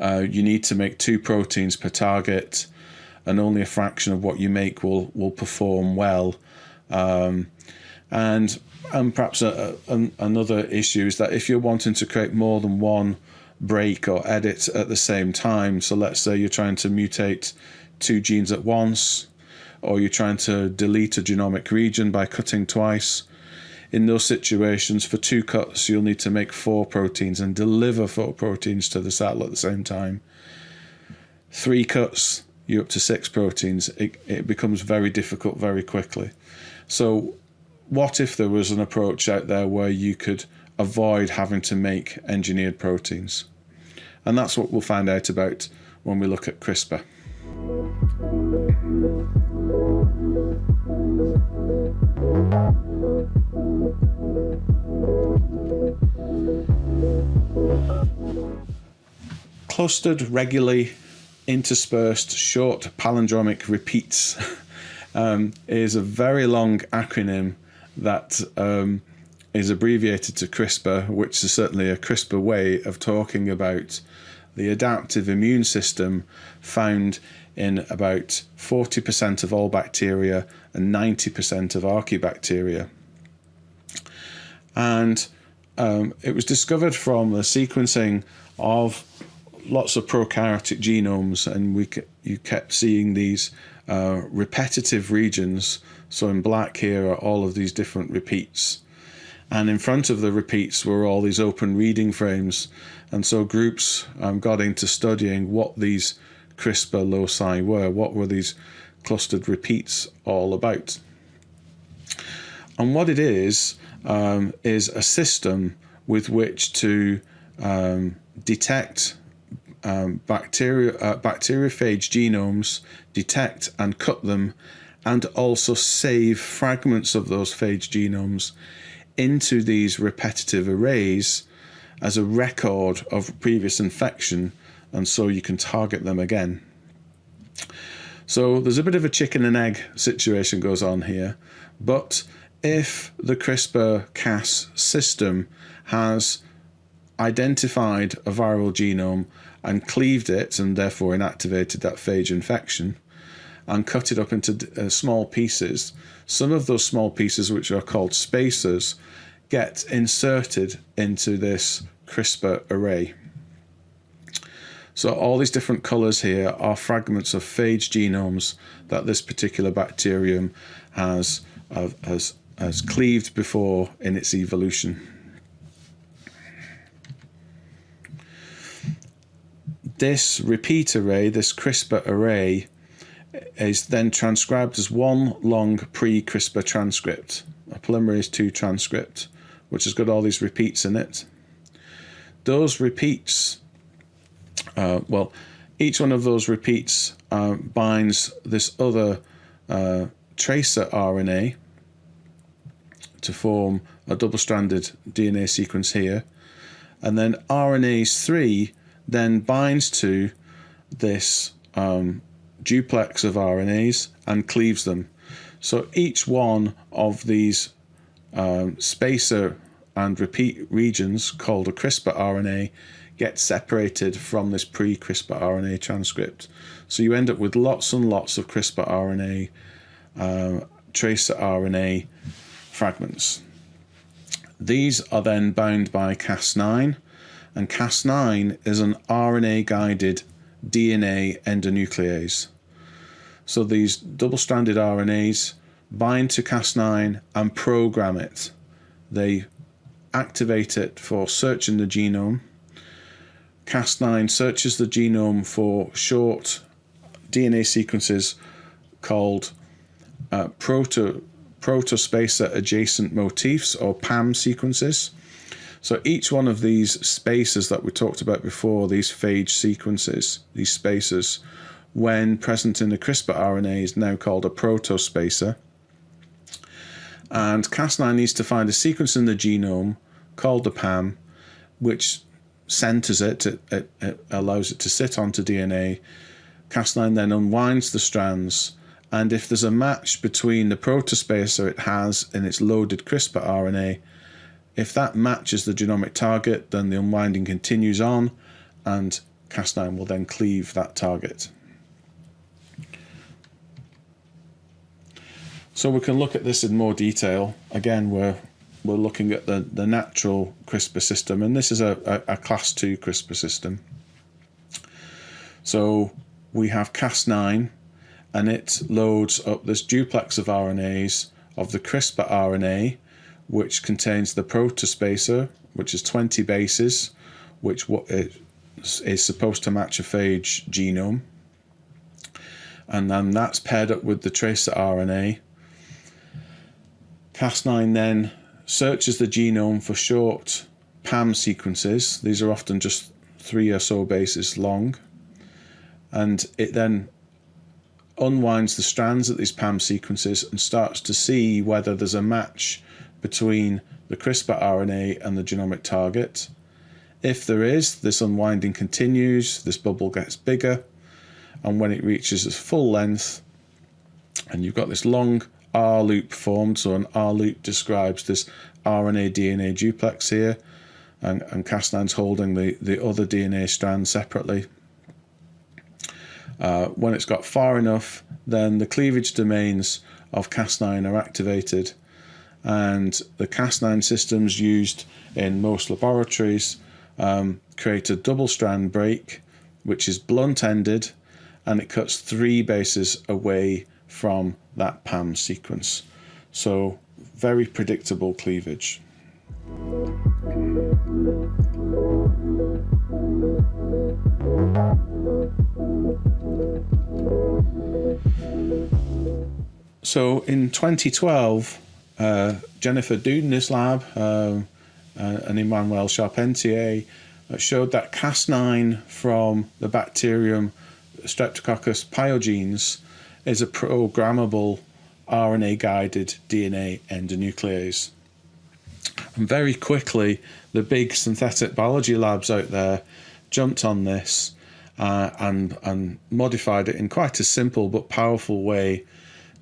Uh, you need to make two proteins per target, and only a fraction of what you make will will perform well. Um, and and perhaps a, a, another issue is that if you're wanting to create more than one break or edit at the same time, so let's say you're trying to mutate two genes at once, or you're trying to delete a genomic region by cutting twice, in those situations, for two cuts, you'll need to make four proteins and deliver four proteins to the cell at the same time. Three cuts, you're up to six proteins. It, it becomes very difficult very quickly. So, what if there was an approach out there where you could avoid having to make engineered proteins? And that's what we'll find out about when we look at CRISPR. Clustered, regularly interspersed, short palindromic repeats um, is a very long acronym that um, is abbreviated to CRISPR, which is certainly a CRISPR way of talking about the adaptive immune system found in about 40% of all bacteria and 90% of archaebacteria. And um, it was discovered from the sequencing of lots of prokaryotic genomes, and we you kept seeing these uh, repetitive regions. So in black here are all of these different repeats. And in front of the repeats were all these open reading frames. And so groups um, got into studying what these CRISPR loci were. What were these clustered repeats all about? And what it is, um, is a system with which to um, detect um, bacteria, uh, bacteriophage genomes, detect and cut them, and also save fragments of those phage genomes into these repetitive arrays as a record of previous infection, and so you can target them again. So there's a bit of a chicken and egg situation goes on here, but if the CRISPR-Cas system has identified a viral genome and cleaved it and therefore inactivated that phage infection and cut it up into uh, small pieces. Some of those small pieces, which are called spacers, get inserted into this CRISPR array. So all these different colours here are fragments of phage genomes that this particular bacterium has, uh, has, has cleaved before in its evolution. this repeat array, this CRISPR array, is then transcribed as one long pre-CRISPR transcript, a polymerase II transcript, which has got all these repeats in it. Those repeats, uh, well, each one of those repeats uh, binds this other uh, tracer RNA to form a double-stranded DNA sequence here. And then RNase 3 then binds to this um, duplex of RNAs and cleaves them. So each one of these um, spacer and repeat regions called a CRISPR RNA gets separated from this pre-CRISPR RNA transcript. So you end up with lots and lots of CRISPR RNA, uh, tracer RNA fragments. These are then bound by Cas9 and Cas9 is an RNA-guided DNA endonuclease. So these double-stranded RNAs bind to Cas9 and program it. They activate it for searching the genome. Cas9 searches the genome for short DNA sequences called uh, proto, protospacer adjacent motifs or PAM sequences. So each one of these spaces that we talked about before, these phage sequences, these spacers, when present in the CRISPR RNA is now called a protospacer. And Cas9 needs to find a sequence in the genome called the PAM, which centers it, it, it, it allows it to sit onto DNA. Cas9 then unwinds the strands, and if there's a match between the protospacer it has in its loaded CRISPR RNA if that matches the genomic target, then the unwinding continues on and Cas9 will then cleave that target. So we can look at this in more detail. Again, we're, we're looking at the, the natural CRISPR system, and this is a, a, a class 2 CRISPR system. So we have Cas9, and it loads up this duplex of RNAs of the CRISPR RNA, which contains the protospacer, which is 20 bases, which is supposed to match a phage genome. And then that's paired up with the tracer RNA. Cas9 then searches the genome for short PAM sequences. These are often just three or so bases long. And it then unwinds the strands of these PAM sequences and starts to see whether there's a match between the CRISPR RNA and the genomic target. If there is, this unwinding continues, this bubble gets bigger, and when it reaches its full length, and you've got this long R loop formed, so an R loop describes this RNA DNA duplex here, and, and Cas9's holding the, the other DNA strand separately. Uh, when it's got far enough, then the cleavage domains of Cas9 are activated and the Cas9 systems used in most laboratories um, create a double strand break, which is blunt ended and it cuts three bases away from that PAM sequence. So, very predictable cleavage. So in 2012, uh, Jennifer Doudna's lab uh, uh, and Emmanuel Charpentier uh, showed that Cas9 from the bacterium Streptococcus pyogenes is a programmable RNA guided DNA endonuclease. And very quickly, the big synthetic biology labs out there jumped on this uh, and, and modified it in quite a simple but powerful way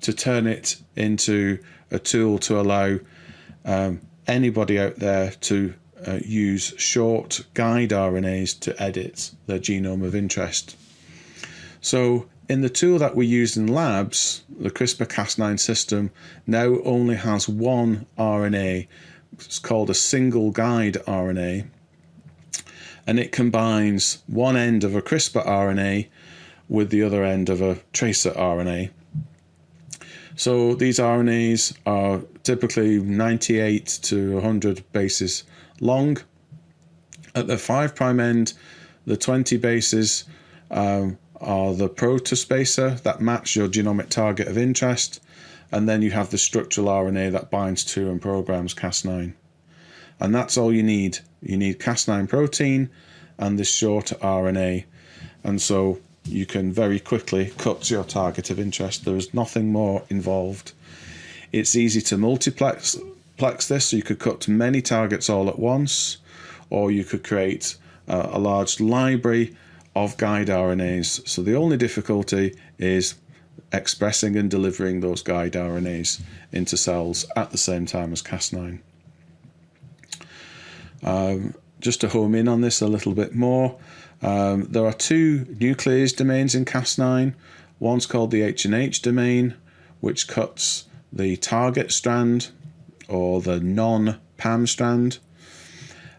to turn it into a tool to allow um, anybody out there to uh, use short guide RNAs to edit their genome of interest. So in the tool that we use in labs, the CRISPR-Cas9 system now only has one RNA. It's called a single guide RNA. And it combines one end of a CRISPR RNA with the other end of a tracer RNA. So these RNAs are typically 98 to 100 bases long. At the 5' end, the 20 bases um, are the protospacer that match your genomic target of interest, and then you have the structural RNA that binds to and programs Cas9. And that's all you need. You need Cas9 protein and this short RNA. And so you can very quickly cut your target of interest. There is nothing more involved. It's easy to multiplex plex this, so you could cut many targets all at once, or you could create uh, a large library of guide RNAs. So the only difficulty is expressing and delivering those guide RNAs into cells at the same time as Cas9. Um, just to home in on this a little bit more, um, there are two nuclease domains in Cas9. One's called the H&H domain, which cuts the target strand or the non-PAM strand.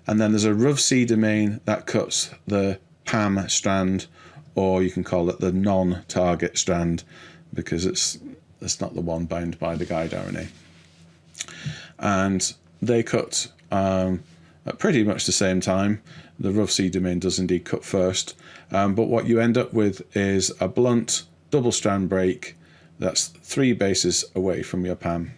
And then there's a RUVC domain that cuts the PAM strand, or you can call it the non-target strand because it's it's not the one bound by the guide RNA. And they cut um, at pretty much the same time. The RUVC domain does indeed cut first, um, but what you end up with is a blunt double strand break that's three bases away from your PAM.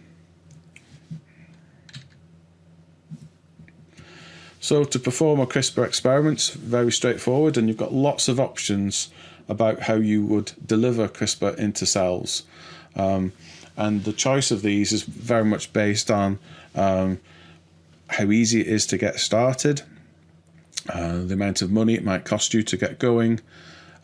So to perform a CRISPR experiment, very straightforward, and you've got lots of options about how you would deliver CRISPR into cells. Um, and the choice of these is very much based on um, how easy it is to get started, uh, the amount of money it might cost you to get going,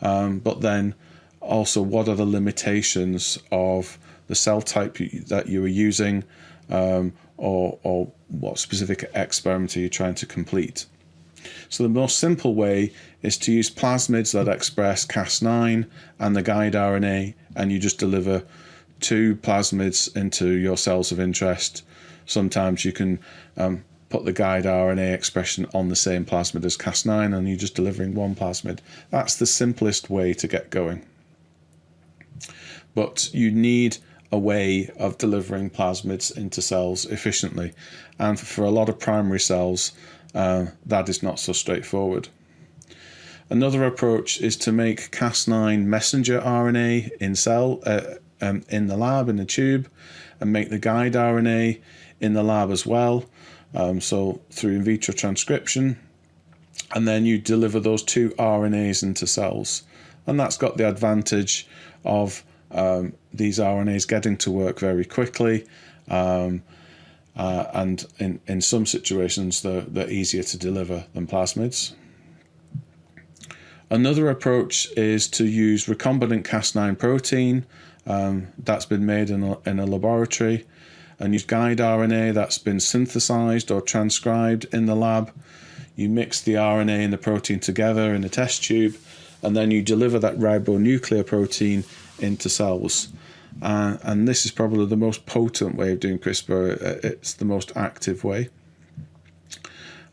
um, but then also what are the limitations of the cell type that you are using um, or, or what specific experiment are you trying to complete. So the most simple way is to use plasmids that express Cas9 and the guide RNA and you just deliver two plasmids into your cells of interest. Sometimes you can um, put the guide RNA expression on the same plasmid as Cas9 and you're just delivering one plasmid. That's the simplest way to get going. But you need a way of delivering plasmids into cells efficiently. And for a lot of primary cells, uh, that is not so straightforward. Another approach is to make Cas9 messenger RNA in cell uh, um, in the lab in the tube, and make the guide RNA in the lab as well. Um, so through in vitro transcription, and then you deliver those two RNAs into cells. And that's got the advantage of um, these RNAs getting to work very quickly. Um, uh, and in, in some situations, they're, they're easier to deliver than plasmids. Another approach is to use recombinant Cas9 protein um, that's been made in a, in a laboratory and use guide RNA that's been synthesized or transcribed in the lab. You mix the RNA and the protein together in a test tube, and then you deliver that ribonuclear protein into cells. Uh, and this is probably the most potent way of doing CRISPR. It's the most active way.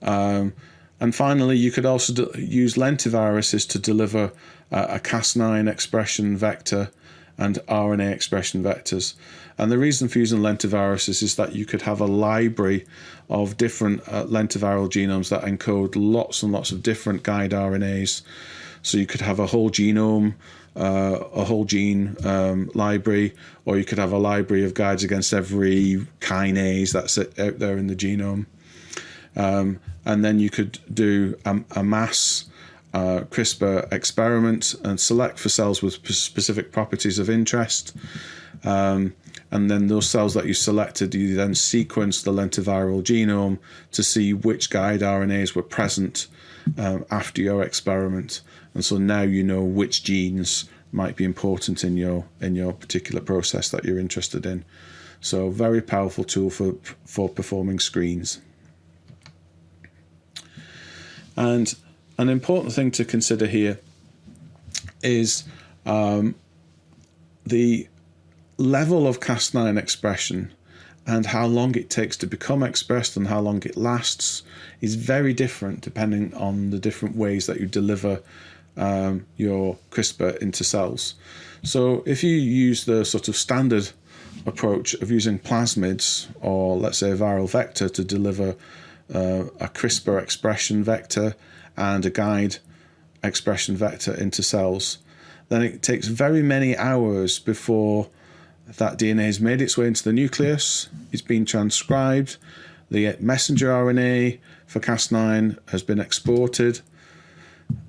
Um, and finally, you could also use lentiviruses to deliver uh, a Cas9 expression vector and RNA expression vectors. And the reason for using lentiviruses is that you could have a library of different uh, lentiviral genomes that encode lots and lots of different guide RNAs. So you could have a whole genome, uh, a whole gene um, library, or you could have a library of guides against every kinase that's out there in the genome. Um, and then you could do a, a mass uh, CRISPR experiment and select for cells with specific properties of interest. Um, and then those cells that you selected, you then sequence the lentiviral genome to see which guide RNAs were present um, after your experiment. And so now you know which genes might be important in your in your particular process that you're interested in. So very powerful tool for for performing screens. And an important thing to consider here is um, the level of Cas9 expression and how long it takes to become expressed and how long it lasts is very different depending on the different ways that you deliver um, your CRISPR into cells. So if you use the sort of standard approach of using plasmids or let's say a viral vector to deliver uh, a CRISPR expression vector and a guide expression vector into cells, then it takes very many hours before that DNA has made its way into the nucleus, it's been transcribed, the messenger RNA for Cas9 has been exported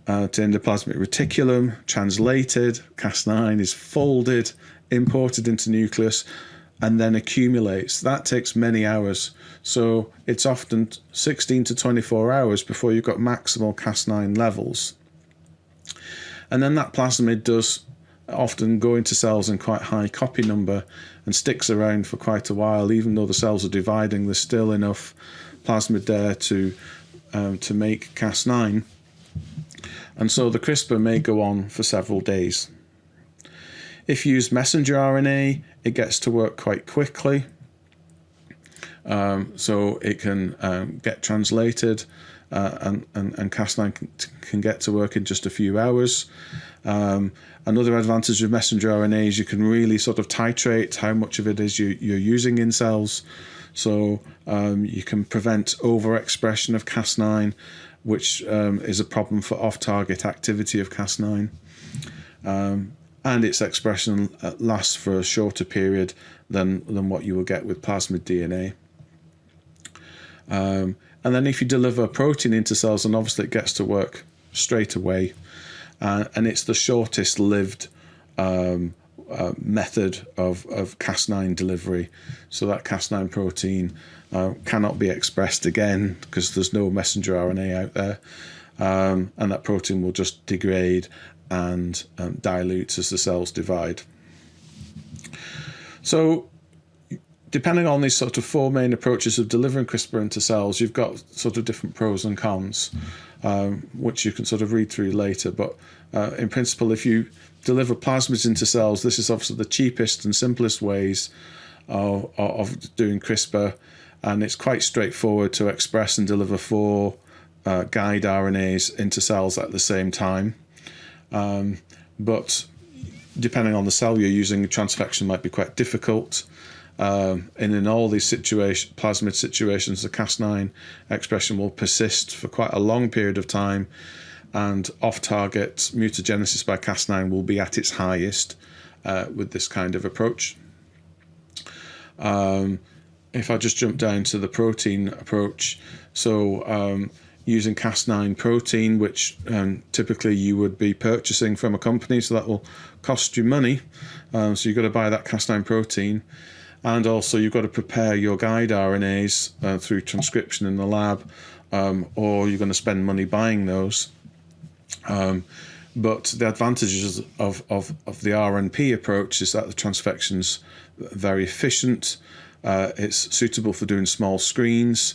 uh, to endoplasmic reticulum, translated, Cas9 is folded, imported into nucleus, and then accumulates. That takes many hours. So it's often 16 to 24 hours before you've got maximal Cas9 levels. And then that plasmid does often go into cells in quite high copy number and sticks around for quite a while. Even though the cells are dividing, there's still enough plasmid there to, um, to make Cas9. And so the CRISPR may go on for several days. If you use messenger RNA, it gets to work quite quickly. Um, so it can um, get translated uh, and, and, and Cas9 can, can, get to work in just a few hours. Um, another advantage of messenger RNA is you can really sort of titrate how much of it is you, you're using in cells. So um, you can prevent overexpression of Cas9, which um, is a problem for off-target activity of Cas9. Um, and its expression lasts for a shorter period than, than what you will get with plasmid DNA. Um, and then if you deliver protein into cells, then obviously it gets to work straight away. Uh, and it's the shortest lived um, uh, method of, of Cas9 delivery. So that Cas9 protein cannot be expressed again because there's no messenger RNA out there. Um, and that protein will just degrade and um, dilutes as the cells divide. So depending on these sort of four main approaches of delivering CRISPR into cells, you've got sort of different pros and cons, um, which you can sort of read through later. But uh, in principle, if you deliver plasmids into cells, this is obviously the cheapest and simplest ways of, of doing CRISPR. And it's quite straightforward to express and deliver four uh, guide RNAs into cells at the same time. Um, but depending on the cell you're using, transfection might be quite difficult. Um, and in all these situation, plasmid situations, the Cas9 expression will persist for quite a long period of time, and off-target mutagenesis by Cas9 will be at its highest uh, with this kind of approach. Um, if I just jump down to the protein approach, so um, using Cas9 protein, which um, typically you would be purchasing from a company, so that will cost you money. Um, so you've got to buy that Cas9 protein. And also you've got to prepare your guide RNAs uh, through transcription in the lab, um, or you're going to spend money buying those. Um, but the advantages of, of, of the RNP approach is that the transfection's very efficient. Uh, it's suitable for doing small screens.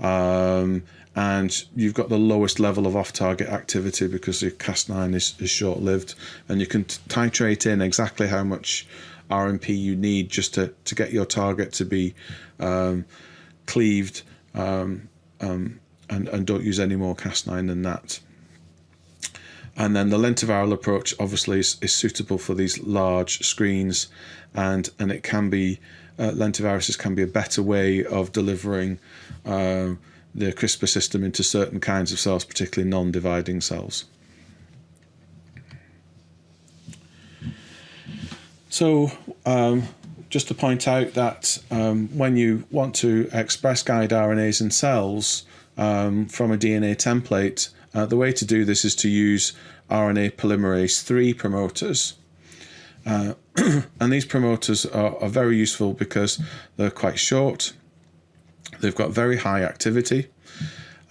Um, and you've got the lowest level of off-target activity because your cast nine is, is short-lived and you can titrate in exactly how much RMP you need just to, to get your target to be um, cleaved um, um, and, and don't use any more cast nine than that. And then the lentiviral approach obviously is, is suitable for these large screens and, and it can be, uh, lentiviruses can be a better way of delivering uh, the CRISPR system into certain kinds of cells, particularly non-dividing cells. So um, just to point out that um, when you want to express guide RNAs in cells um, from a DNA template, uh, the way to do this is to use RNA polymerase 3 promoters. Uh, and these promoters are, are, very useful because they're quite short, they've got very high activity,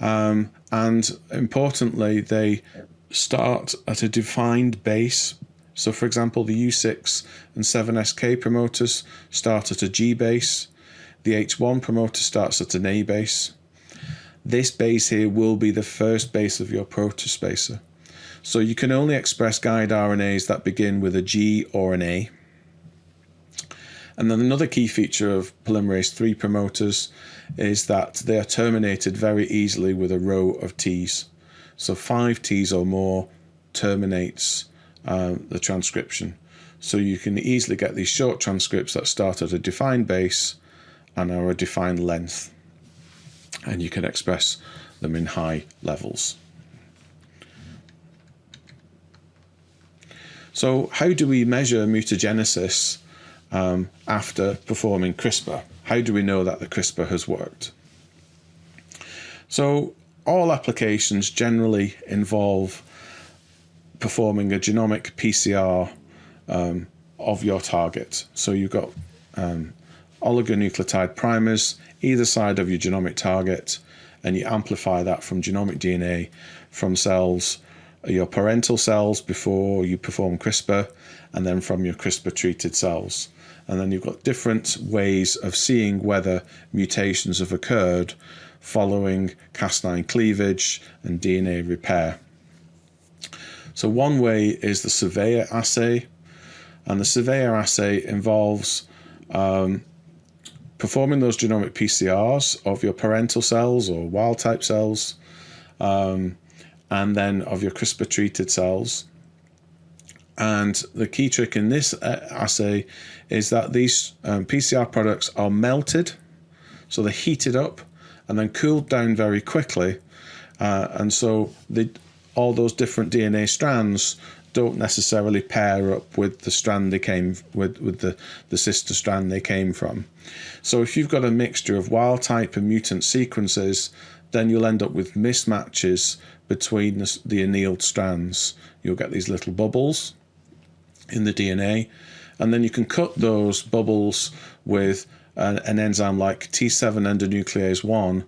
um, and importantly, they start at a defined base so for example, the U6 and 7SK promoters start at a G base. The H1 promoter starts at an A base. This base here will be the first base of your protospacer. So you can only express guide RNAs that begin with a G or an A. And then another key feature of polymerase 3 promoters is that they are terminated very easily with a row of Ts. So 5 Ts or more terminates uh, the transcription. So you can easily get these short transcripts that start at a defined base and are a defined length. And you can express them in high levels. So how do we measure mutagenesis um, after performing CRISPR? How do we know that the CRISPR has worked? So all applications generally involve performing a genomic PCR um, of your target. So you've got um, oligonucleotide primers either side of your genomic target, and you amplify that from genomic DNA from cells, your parental cells before you perform CRISPR, and then from your CRISPR treated cells. And then you've got different ways of seeing whether mutations have occurred following Cas9 cleavage and DNA repair. So one way is the surveyor assay, and the surveyor assay involves um, performing those genomic PCRs of your parental cells or wild type cells, um, and then of your CRISPR treated cells. And the key trick in this uh, assay is that these um, PCR products are melted, so they're heated up and then cooled down very quickly. Uh, and so they, all those different DNA strands don't necessarily pair up with the strand they came with with the the sister strand they came from so if you've got a mixture of wild type and mutant sequences then you'll end up with mismatches between the, the annealed strands you'll get these little bubbles in the DNA and then you can cut those bubbles with an, an enzyme like T7 endonuclease 1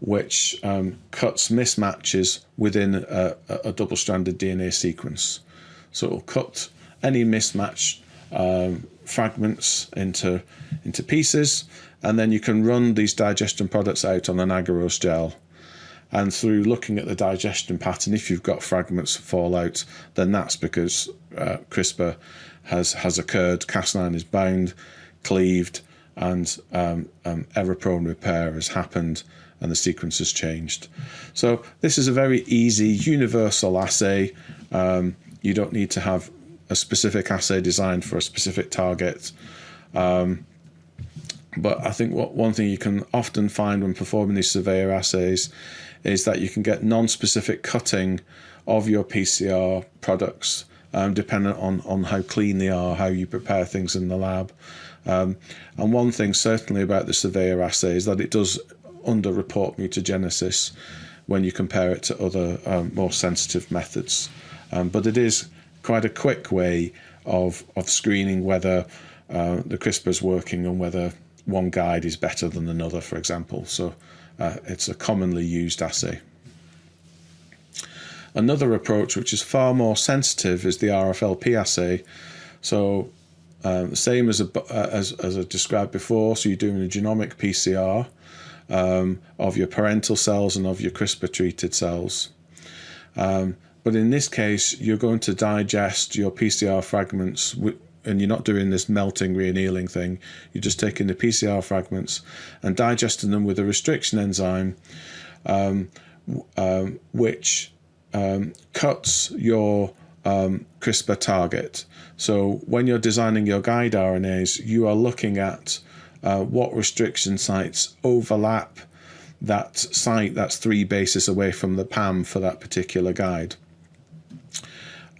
which um, cuts mismatches within a, a double-stranded DNA sequence. So it'll cut any mismatch um, fragments into, into pieces, and then you can run these digestion products out on an agarose gel. And through looking at the digestion pattern, if you've got fragments fall out, then that's because uh, CRISPR has, has occurred, Cas9 is bound, cleaved, and um, um, error-prone repair has happened and the sequence has changed. So this is a very easy universal assay. Um, you don't need to have a specific assay designed for a specific target. Um, but I think what one thing you can often find when performing these surveyor assays is that you can get non-specific cutting of your PCR products um, dependent on, on how clean they are, how you prepare things in the lab. Um, and one thing certainly about the surveyor assay is that it does underreport mutagenesis when you compare it to other um, more sensitive methods. Um, but it is quite a quick way of, of screening whether uh, the CRISPR is working and whether one guide is better than another, for example. So uh, it's a commonly used assay. Another approach, which is far more sensitive, is the RFLP assay. So uh, same as, a, uh, as, as I described before, so you're doing a genomic PCR, um, of your parental cells and of your CRISPR treated cells. Um, but in this case, you're going to digest your PCR fragments and you're not doing this melting reannealing thing. You're just taking the PCR fragments and digesting them with a restriction enzyme, um, um, which um, cuts your um, CRISPR target. So when you're designing your guide RNAs, you are looking at uh, what restriction sites overlap that site that's three bases away from the PAM for that particular guide.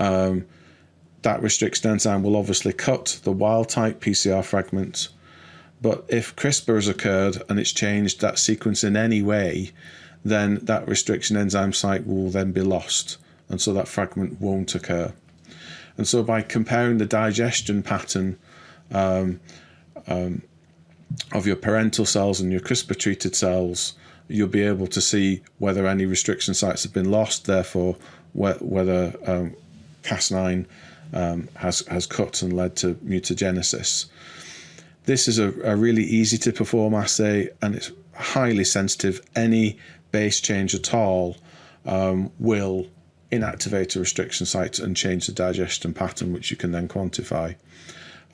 Um, that restriction enzyme will obviously cut the wild type PCR fragment. But if CRISPR has occurred and it's changed that sequence in any way, then that restriction enzyme site will then be lost. And so that fragment won't occur. And so by comparing the digestion pattern um, um, of your parental cells and your CRISPR treated cells, you'll be able to see whether any restriction sites have been lost, therefore, whether um, Cas9 um, has, has cut and led to mutagenesis. This is a, a really easy to perform assay and it's highly sensitive. Any base change at all um, will inactivate a restriction site and change the digestion pattern, which you can then quantify.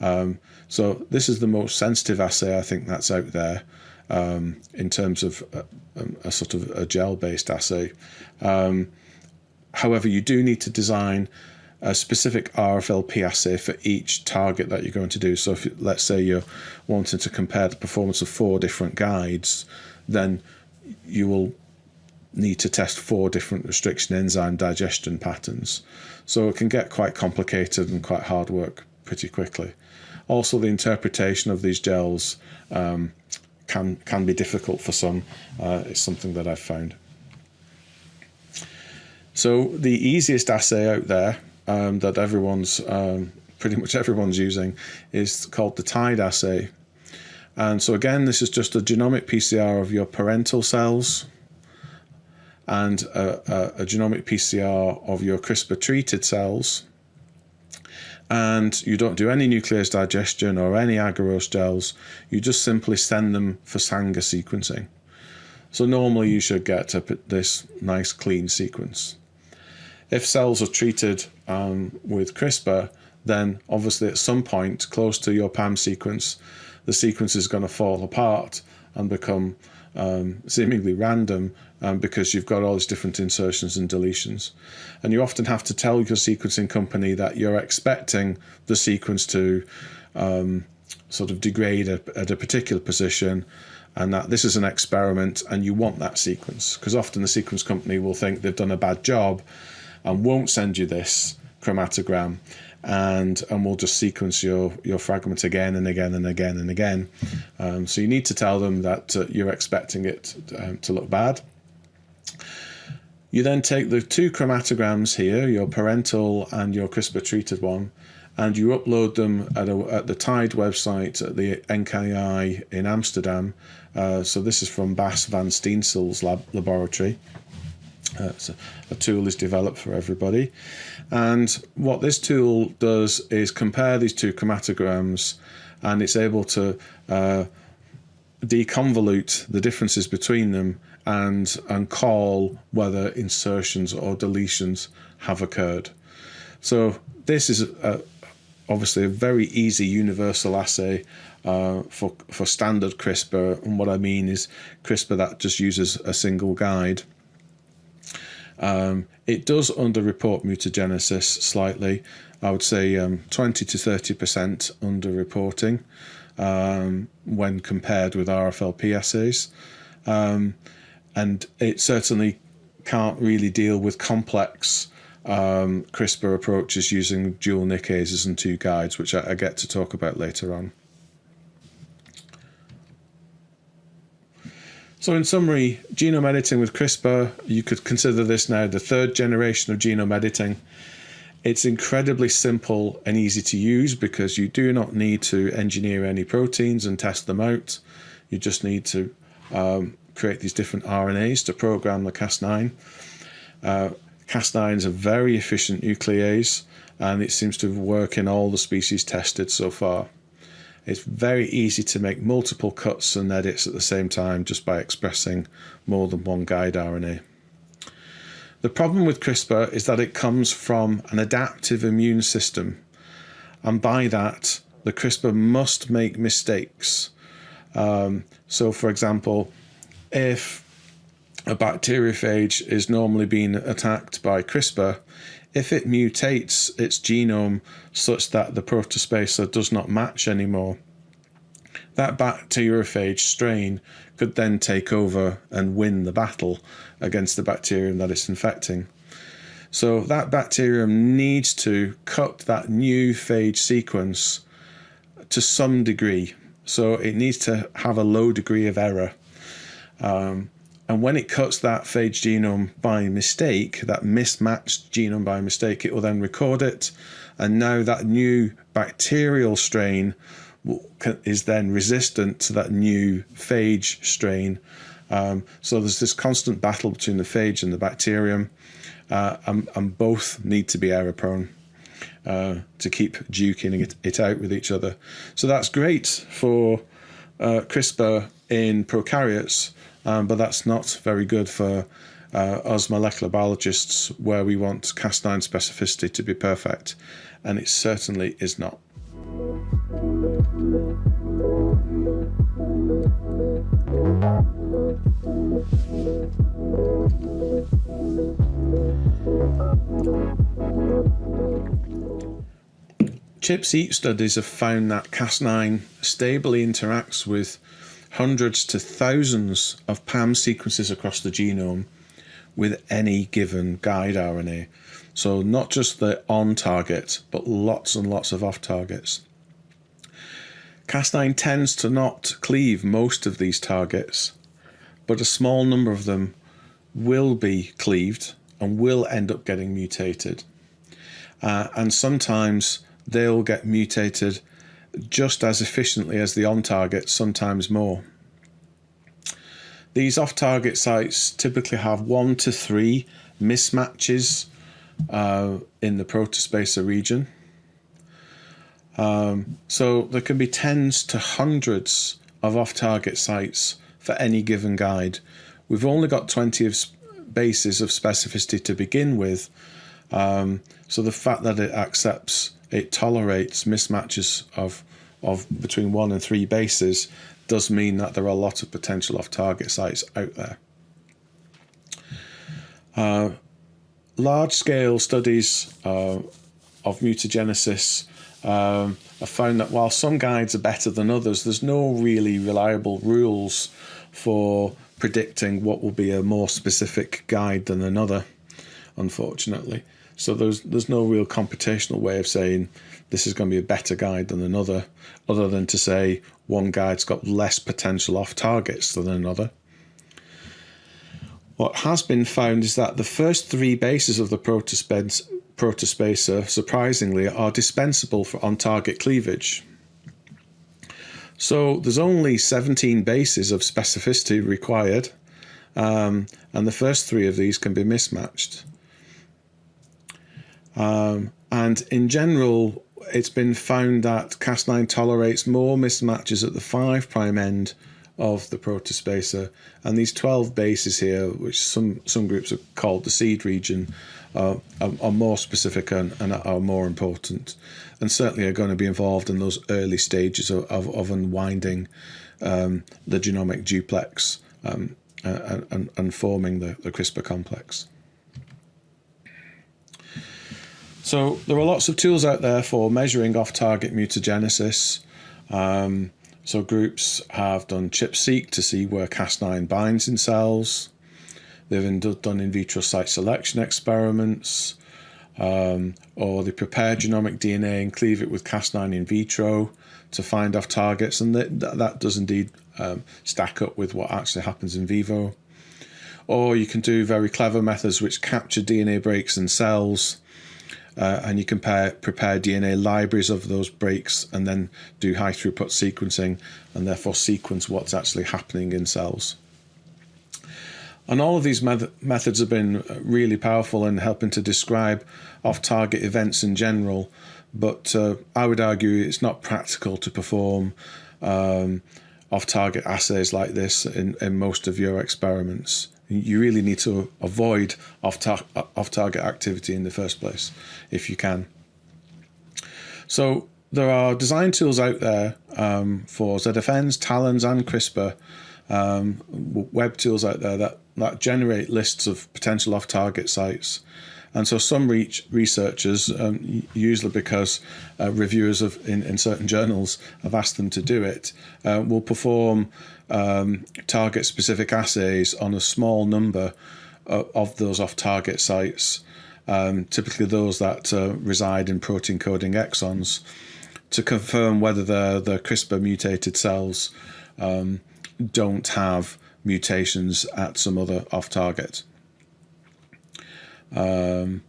Um, so this is the most sensitive assay I think that's out there um, in terms of a, a, sort of a gel-based assay. Um, however, you do need to design a specific RFLP assay for each target that you're going to do. So if let's say you're wanting to compare the performance of four different guides, then you will need to test four different restriction enzyme digestion patterns. So it can get quite complicated and quite hard work pretty quickly. Also, the interpretation of these gels um, can can be difficult for some. Uh, it's something that I've found. So the easiest assay out there um, that everyone's um, pretty much everyone's using is called the TIDE assay. And so again, this is just a genomic PCR of your parental cells and a, a, a genomic PCR of your CRISPR treated cells. And you don't do any nuclease digestion or any agarose gels. You just simply send them for Sanger sequencing. So normally you should get this nice clean sequence. If cells are treated um, with CRISPR, then obviously at some point close to your PAM sequence, the sequence is going to fall apart and become um, seemingly random um, because you've got all these different insertions and deletions. And you often have to tell your sequencing company that you're expecting the sequence to um, sort of degrade at a particular position and that this is an experiment and you want that sequence because often the sequence company will think they've done a bad job and won't send you this chromatogram and and we'll just sequence your your fragment again and again and again and again um, so you need to tell them that uh, you're expecting it um, to look bad you then take the two chromatograms here your parental and your CRISPR treated one and you upload them at, a, at the TIDE website at the NKI in Amsterdam. Uh, so this is from Bas van Steensel's lab, laboratory. So a tool is developed for everybody. And what this tool does is compare these two chromatograms and it's able to uh, deconvolute the differences between them and, and call whether insertions or deletions have occurred. So this is a, obviously a very easy universal assay uh, for, for standard CRISPR. And what I mean is CRISPR that just uses a single guide. Um, it does underreport mutagenesis slightly. I would say um, 20 to 30% underreporting um, when compared with RFLP assays. Um, and it certainly can't really deal with complex um, CRISPR approaches using dual nicases and two guides, which I, I get to talk about later on. So in summary, genome editing with CRISPR, you could consider this now the third generation of genome editing. It's incredibly simple and easy to use because you do not need to engineer any proteins and test them out. You just need to um, create these different RNAs to program the Cas9. Uh, Cas9 is a very efficient nuclease and it seems to work in all the species tested so far. It's very easy to make multiple cuts and edits at the same time just by expressing more than one guide RNA. The problem with CRISPR is that it comes from an adaptive immune system. And by that, the CRISPR must make mistakes. Um, so, for example, if a bacteriophage is normally being attacked by CRISPR, if it mutates its genome such that the protospacer does not match anymore, that bacteriophage strain could then take over and win the battle against the bacterium that it's infecting. So that bacterium needs to cut that new phage sequence to some degree. So it needs to have a low degree of error. Um, and when it cuts that phage genome by mistake, that mismatched genome by mistake, it will then record it. And now that new bacterial strain is then resistant to that new phage strain. Um, so there's this constant battle between the phage and the bacterium, uh, and, and, both need to be error prone uh, to keep duking it, it, out with each other. So that's great for uh, CRISPR in prokaryotes, um, but that's not very good for uh, us molecular biologists where we want Cas9 specificity to be perfect, and it certainly is not. ChIP-seq studies have found that Cas9 stably interacts with hundreds to thousands of PAM sequences across the genome with any given guide RNA. So not just the on target, but lots and lots of off targets. Cas9 tends to not cleave most of these targets, but a small number of them will be cleaved and will end up getting mutated. Uh, and sometimes they'll get mutated just as efficiently as the on target, sometimes more. These off target sites typically have one to three mismatches uh, in the protospacer region. Um, so there can be tens to hundreds of off-target sites for any given guide. We've only got 20 of bases of specificity to begin with. Um, so the fact that it accepts, it tolerates mismatches of, of between one and three bases does mean that there are a lot of potential off-target sites out there. Uh, large-scale studies uh, of mutagenesis um, I found that while some guides are better than others, there's no really reliable rules for predicting what will be a more specific guide than another, unfortunately. So there's there's no real computational way of saying this is going to be a better guide than another, other than to say one guide's got less potential off targets than another. What has been found is that the first three bases of the protospace protospacer, surprisingly, are dispensable for on-target cleavage. So there's only 17 bases of specificity required, um, and the first three of these can be mismatched. Um, and in general, it's been found that Cas9 tolerates more mismatches at the 5' end of the protospacer, and these 12 bases here, which some, some groups have called the seed region, are, are, are more specific and, and, are more important, and certainly are going to be involved in those early stages of, of, of unwinding um, the genomic duplex um, and, and, and, forming the, the CRISPR complex. So there are lots of tools out there for measuring off-target mutagenesis. Um, so groups have done ChIP-seq to see where Cas9 binds in cells. They've done in vitro site selection experiments, um, or they prepare genomic DNA and cleave it with Cas9 in vitro to find off targets, and that, that does indeed um, stack up with what actually happens in vivo. Or you can do very clever methods which capture DNA breaks in cells, uh, and you compare prepare DNA libraries of those breaks, and then do high throughput sequencing, and therefore sequence what's actually happening in cells. And all of these methods have been really powerful in helping to describe off-target events in general, but uh, I would argue it's not practical to perform um, off-target assays like this in, in most of your experiments. You really need to avoid off-target activity in the first place, if you can. So there are design tools out there um, for ZFNs, Talons, and CRISPR um, web tools out there that, that generate lists of potential off-target sites. And so some researchers, um, usually because uh, reviewers of in, in, certain journals have asked them to do it, uh, will perform um, target-specific assays on a small number of, those off-target sites, um, typically those that uh, reside in protein-coding exons, to confirm whether the, the CRISPR mutated cells um, don't have mutations at some other off target. Um,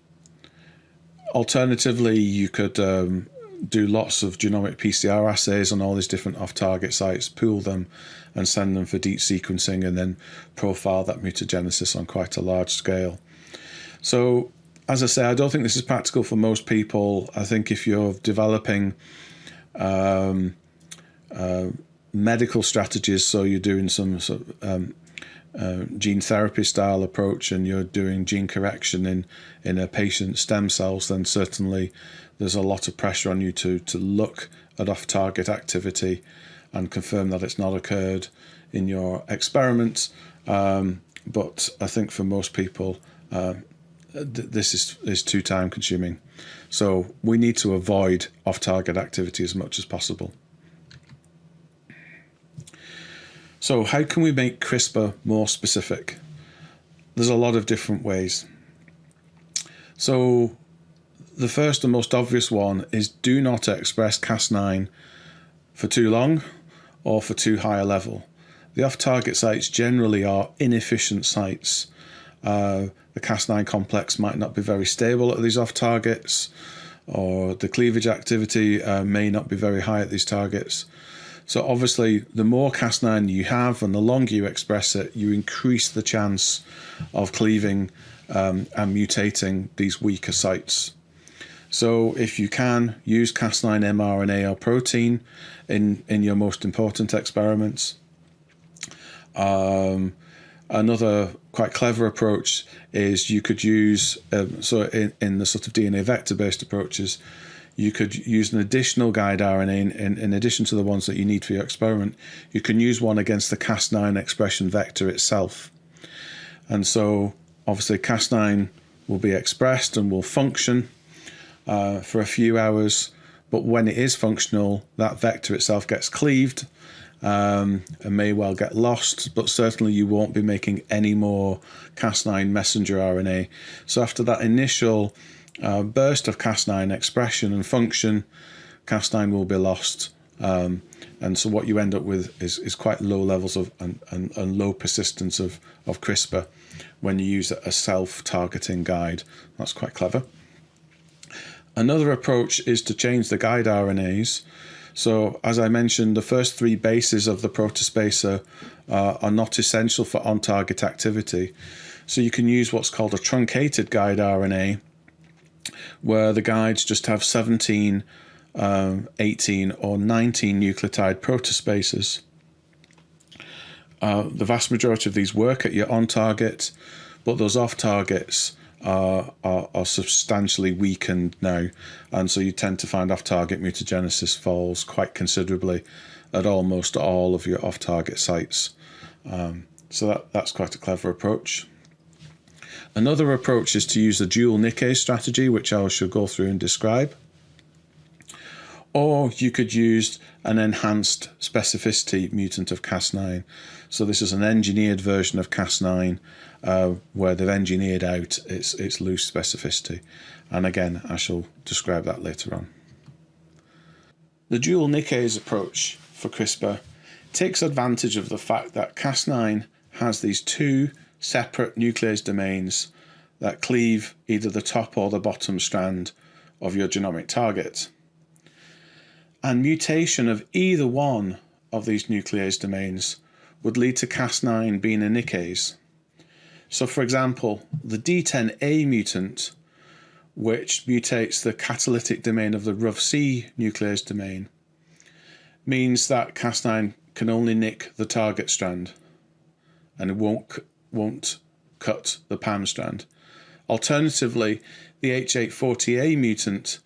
alternatively, you could um, do lots of genomic PCR assays on all these different off-target sites, pool them and send them for deep sequencing and then profile that mutagenesis on quite a large scale. So as I say, I don't think this is practical for most people. I think if you're developing um, uh, medical strategies. So you're doing some sort of um, uh, gene therapy style approach and you're doing gene correction in, in a patient's stem cells, then certainly there's a lot of pressure on you to, to look at off target activity and confirm that it's not occurred in your experiment. Um, but I think for most people, uh, th this is, is too time consuming. So we need to avoid off target activity as much as possible. So how can we make CRISPR more specific? There's a lot of different ways. So the first and most obvious one is do not express Cas9 for too long or for too high a level. The off-target sites generally are inefficient sites. Uh, the Cas9 complex might not be very stable at these off-targets or the cleavage activity uh, may not be very high at these targets. So obviously, the more Cas9 you have and the longer you express it, you increase the chance of cleaving um, and mutating these weaker sites. So if you can, use Cas9 mRNA or protein in, in your most important experiments. Um, another quite clever approach is you could use, um, so in, in the sort of DNA vector-based approaches, you could use an additional guide RNA in, in, in, addition to the ones that you need for your experiment. You can use one against the Cas9 expression vector itself. And so obviously Cas9 will be expressed and will function uh, for a few hours. But when it is functional, that vector itself gets cleaved um, and may well get lost, but certainly you won't be making any more Cas9 messenger RNA. So after that initial uh, burst of Cas9 expression and function, Cas9 will be lost. Um, and so what you end up with is, is quite low levels of and, and, and low persistence of, of CRISPR when you use a self-targeting guide. That's quite clever. Another approach is to change the guide RNAs. So as I mentioned, the first three bases of the protospacer uh, are not essential for on-target activity. So you can use what's called a truncated guide RNA where the guides just have 17, um, 18 or 19 nucleotide protospacers. Uh, the vast majority of these work at your on target, but those off targets are, are, are, substantially weakened now. And so you tend to find off target mutagenesis falls quite considerably at almost all of your off target sites. Um, so that, that's quite a clever approach. Another approach is to use the dual nickase strategy, which I shall go through and describe. Or you could use an enhanced specificity mutant of Cas9. So this is an engineered version of Cas9 uh, where they've engineered out its, its loose specificity. And again, I shall describe that later on. The dual nickase approach for CRISPR takes advantage of the fact that Cas9 has these two separate nuclease domains that cleave either the top or the bottom strand of your genomic target. And mutation of either one of these nuclease domains would lead to Cas9 being a nickase. So for example, the D10A mutant, which mutates the catalytic domain of the RUVC nuclease domain, means that Cas9 can only nick the target strand and it won't won't cut the PAM strand. Alternatively, the H840A mutant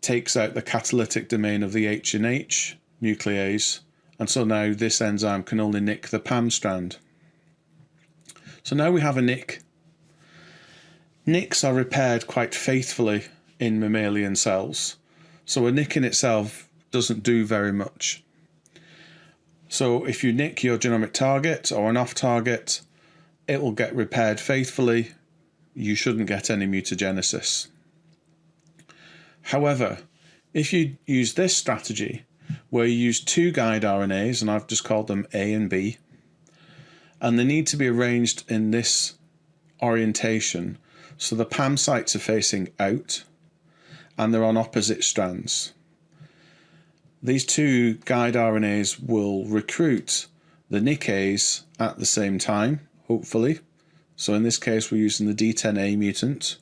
takes out the catalytic domain of the H and H nuclease, and so now this enzyme can only nick the PAM strand. So now we have a nick. Nicks are repaired quite faithfully in mammalian cells, so a nick in itself doesn't do very much. So if you nick your genomic target or an off target, it will get repaired faithfully. You shouldn't get any mutagenesis. However, if you use this strategy, where you use two guide RNAs, and I've just called them A and B, and they need to be arranged in this orientation so the PAM sites are facing out and they're on opposite strands. These two guide RNAs will recruit the nickase at the same time, hopefully. So in this case, we're using the D10A mutant,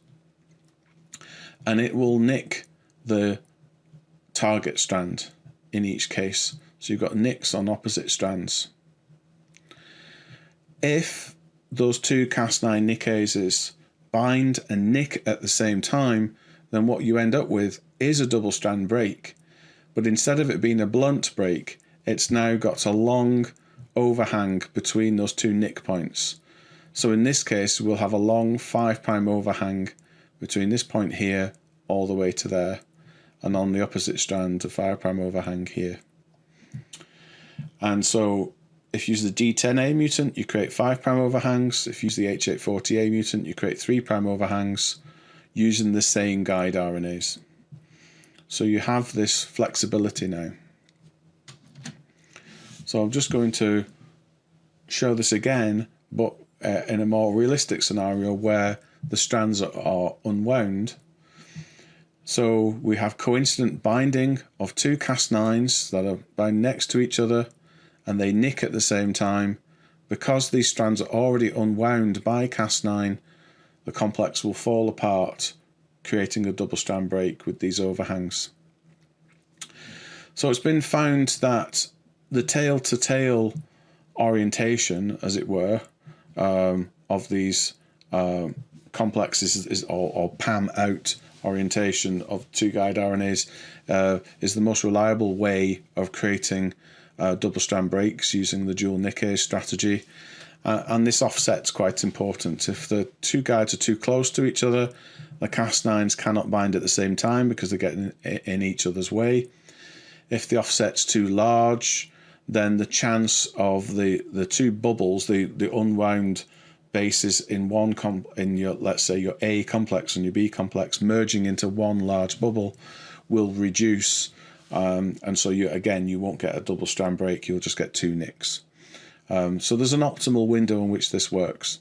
and it will nick the target strand in each case. So you've got nicks on opposite strands. If those two Cas9 nickases bind and nick at the same time, then what you end up with is a double strand break. But instead of it being a blunt break, it's now got a long overhang between those two nick points. So in this case, we'll have a long 5' overhang between this point here all the way to there, and on the opposite strand, a 5' overhang here. And so if you use the D10A mutant, you create 5 prime overhangs. If you use the H840A mutant, you create 3 prime overhangs using the same guide RNAs. So you have this flexibility now. So I'm just going to show this again, but uh, in a more realistic scenario where the strands are unwound. So we have coincident binding of two Cas9s that are bound next to each other and they nick at the same time. Because these strands are already unwound by Cas9, the complex will fall apart, creating a double strand break with these overhangs. So it's been found that the tail to tail orientation, as it were, um, of these uh, complexes is, is or, or, PAM out orientation of two guide RNAs uh, is the most reliable way of creating uh, double strand breaks using the dual nickase strategy. Uh, and this offset's quite important. If the two guides are too close to each other, the Cas9s cannot bind at the same time because they're getting in each other's way. If the offset's too large, then the chance of the, the two bubbles, the, the unwound bases in one in your let's say your A complex and your B complex merging into one large bubble will reduce um, and so you again, you won't get a double strand break, you'll just get two nicks. Um, so there's an optimal window in which this works.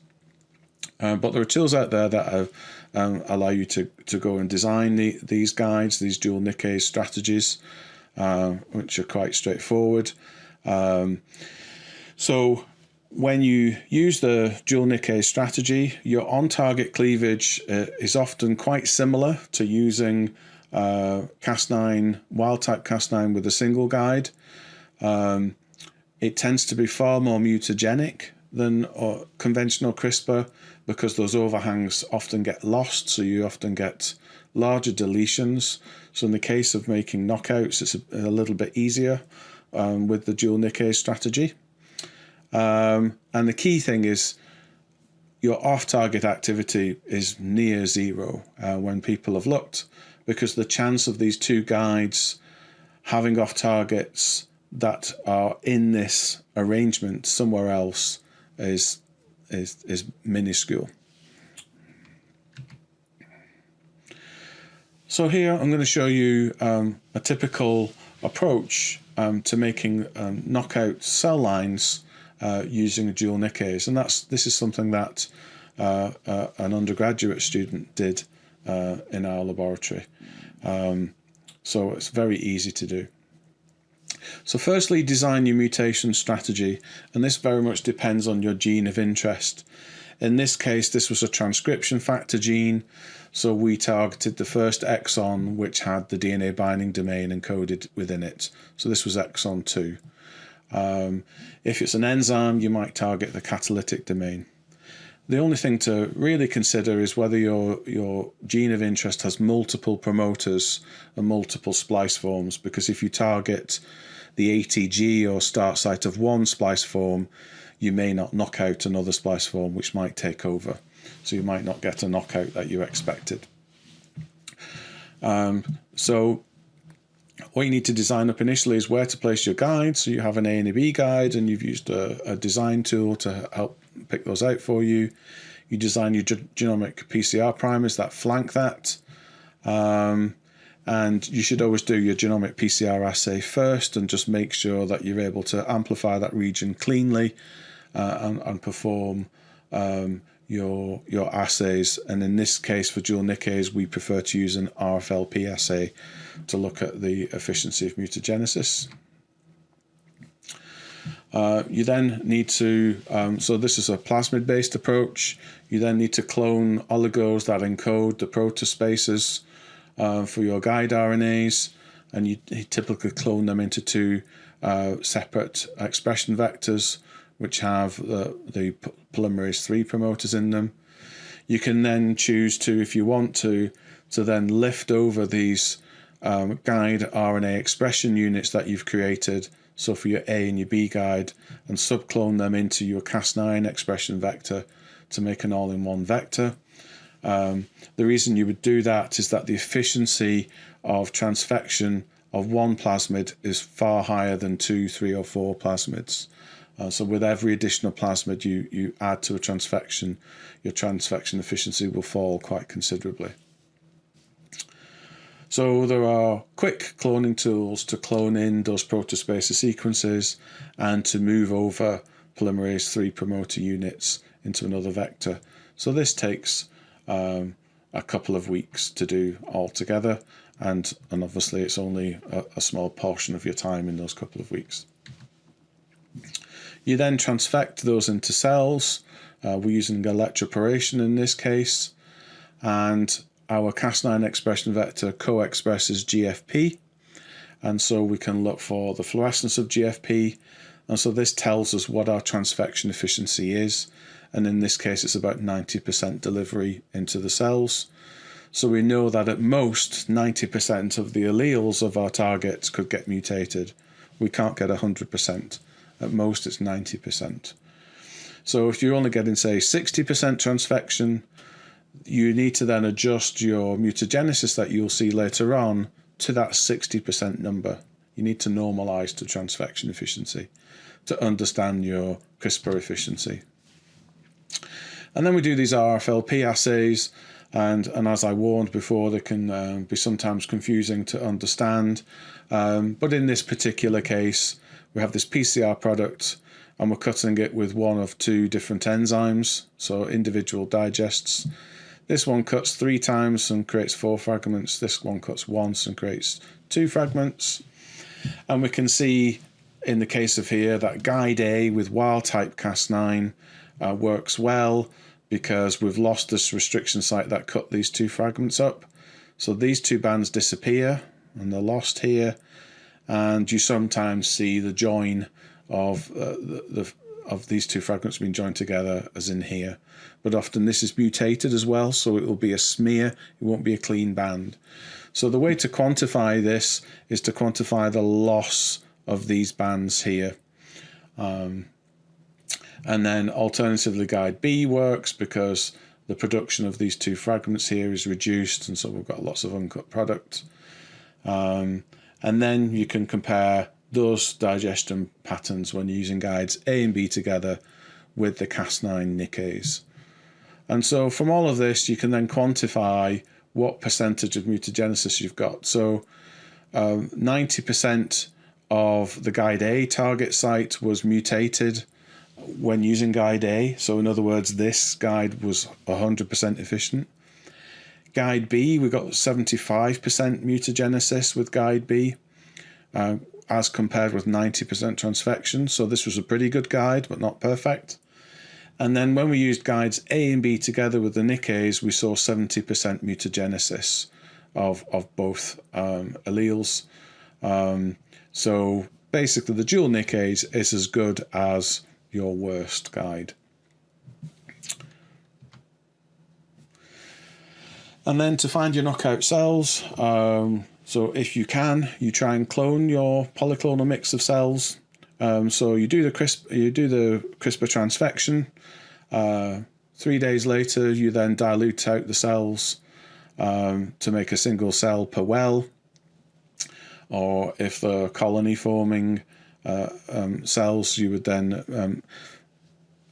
Uh, but there are tools out there that have, um, allow you to, to go and design the, these guides, these dual nickase strategies, uh, which are quite straightforward. Um, so when you use the dual nickase strategy, your on-target cleavage uh, is often quite similar to using uh, Cas9, wild type Cas9 with a single guide. Um, it tends to be far more mutagenic than uh, conventional CRISPR because those overhangs often get lost, so you often get larger deletions. So in the case of making knockouts, it's a, a little bit easier um, with the dual nickase strategy. Um, and the key thing is your off-target activity is near zero uh, when people have looked because the chance of these two guides having off targets that are in this arrangement somewhere else is is is minuscule. So here I'm going to show you um, a typical approach um, to making um, knockout cell lines uh, using a dual nickase, and that's this is something that uh, uh, an undergraduate student did uh, in our laboratory. Um, so it's very easy to do. So firstly, design your mutation strategy, and this very much depends on your gene of interest. In this case, this was a transcription factor gene, so we targeted the first exon which had the DNA binding domain encoded within it. So this was exon 2. Um, if it's an enzyme, you might target the catalytic domain. the only thing to really consider is whether your your gene of interest has multiple promoters and multiple splice forms because if you target the ATG or start site of one splice form you may not knock out another splice form which might take over so you might not get a knockout that you expected um, so what you need to design up initially is where to place your guide. So you have an A and a B guide and you've used a, a design tool to help pick those out for you. You design your genomic PCR primers that flank that. Um, and you should always do your genomic PCR assay first and just make sure that you're able to amplify that region cleanly uh, and, and, perform um, your your assays. And in this case, for dual nickase, we prefer to use an RFLP assay to look at the efficiency of mutagenesis. Uh, you then need to, um, so this is a plasmid based approach. You then need to clone oligos that encode the protospaces uh, for your guide RNAs, and you, typically clone them into two uh, separate expression vectors, which have the, the polymerase 3 promoters in them. You can then choose to, if you want to, to then lift over these um, guide RNA expression units that you've created so for your A and your B guide, and subclone them into your Cas9 expression vector to make an all-in-one vector. Um, the reason you would do that is that the efficiency of transfection of one plasmid is far higher than two, three, or four plasmids. Uh, so with every additional plasmid you, you add to a transfection, your transfection efficiency will fall quite considerably. So there are quick cloning tools to clone in those protospacer sequences and to move over polymerase 3 promoter units into another vector. So this takes um, a couple of weeks to do altogether and, and obviously it's only a, a small portion of your time in those couple of weeks. You then transfect those into cells. Uh, we're using electroporation in this case and our Cas9 expression vector co-expresses GFP and so we can look for the fluorescence of GFP and so this tells us what our transfection efficiency is and in this case it's about 90% delivery into the cells. So we know that at most 90% of the alleles of our targets could get mutated. We can't get 100%. At most it's 90%. So if you're only getting say 60% transfection, you need to then adjust your mutagenesis that you'll see later on to that 60% number. You need to normalize to transfection efficiency to understand your CRISPR efficiency. And then we do these RFLP assays, and, and as I warned before, they can um, be sometimes confusing to understand. Um, but in this particular case, we have this PCR product and we're cutting it with one of two different enzymes, so individual digests. This one cuts three times and creates four fragments. This one cuts once and creates two fragments. And we can see in the case of here that guide A with wild type Cas9 uh, works well because we've lost this restriction site that cut these two fragments up. So these two bands disappear and they're lost here. And you sometimes see the join of uh, the, the of these two fragments being joined together as in here. But often this is mutated as well, so it will be a smear, it won't be a clean band. So the way to quantify this is to quantify the loss of these bands here. Um, and then alternatively guide B works because the production of these two fragments here is reduced and so we've got lots of uncut product. Um, and then you can compare those digestion patterns when using guides A and B together with the Cas9 nickase. And so from all of this, you can then quantify what percentage of mutagenesis you've got. So 90% um, of the guide A target site was mutated when using guide A. So in other words, this guide was 100% efficient. Guide B, we got 75% mutagenesis with guide B. Uh, as compared with 90% transfection. So this was a pretty good guide, but not perfect. And then when we used guides A and B together with the Nicays, we saw 70% mutagenesis of, of both um, alleles. Um, so basically the dual Nicays is as good as your worst guide. And then to find your knockout cells, um, so if you can, you try and clone your polyclonal mix of cells. Um, so you do the CRISP, you do the CRISPR transfection. Uh, three days later, you then dilute out the cells um, to make a single cell per well. Or if the colony forming uh, um, cells, you would then um,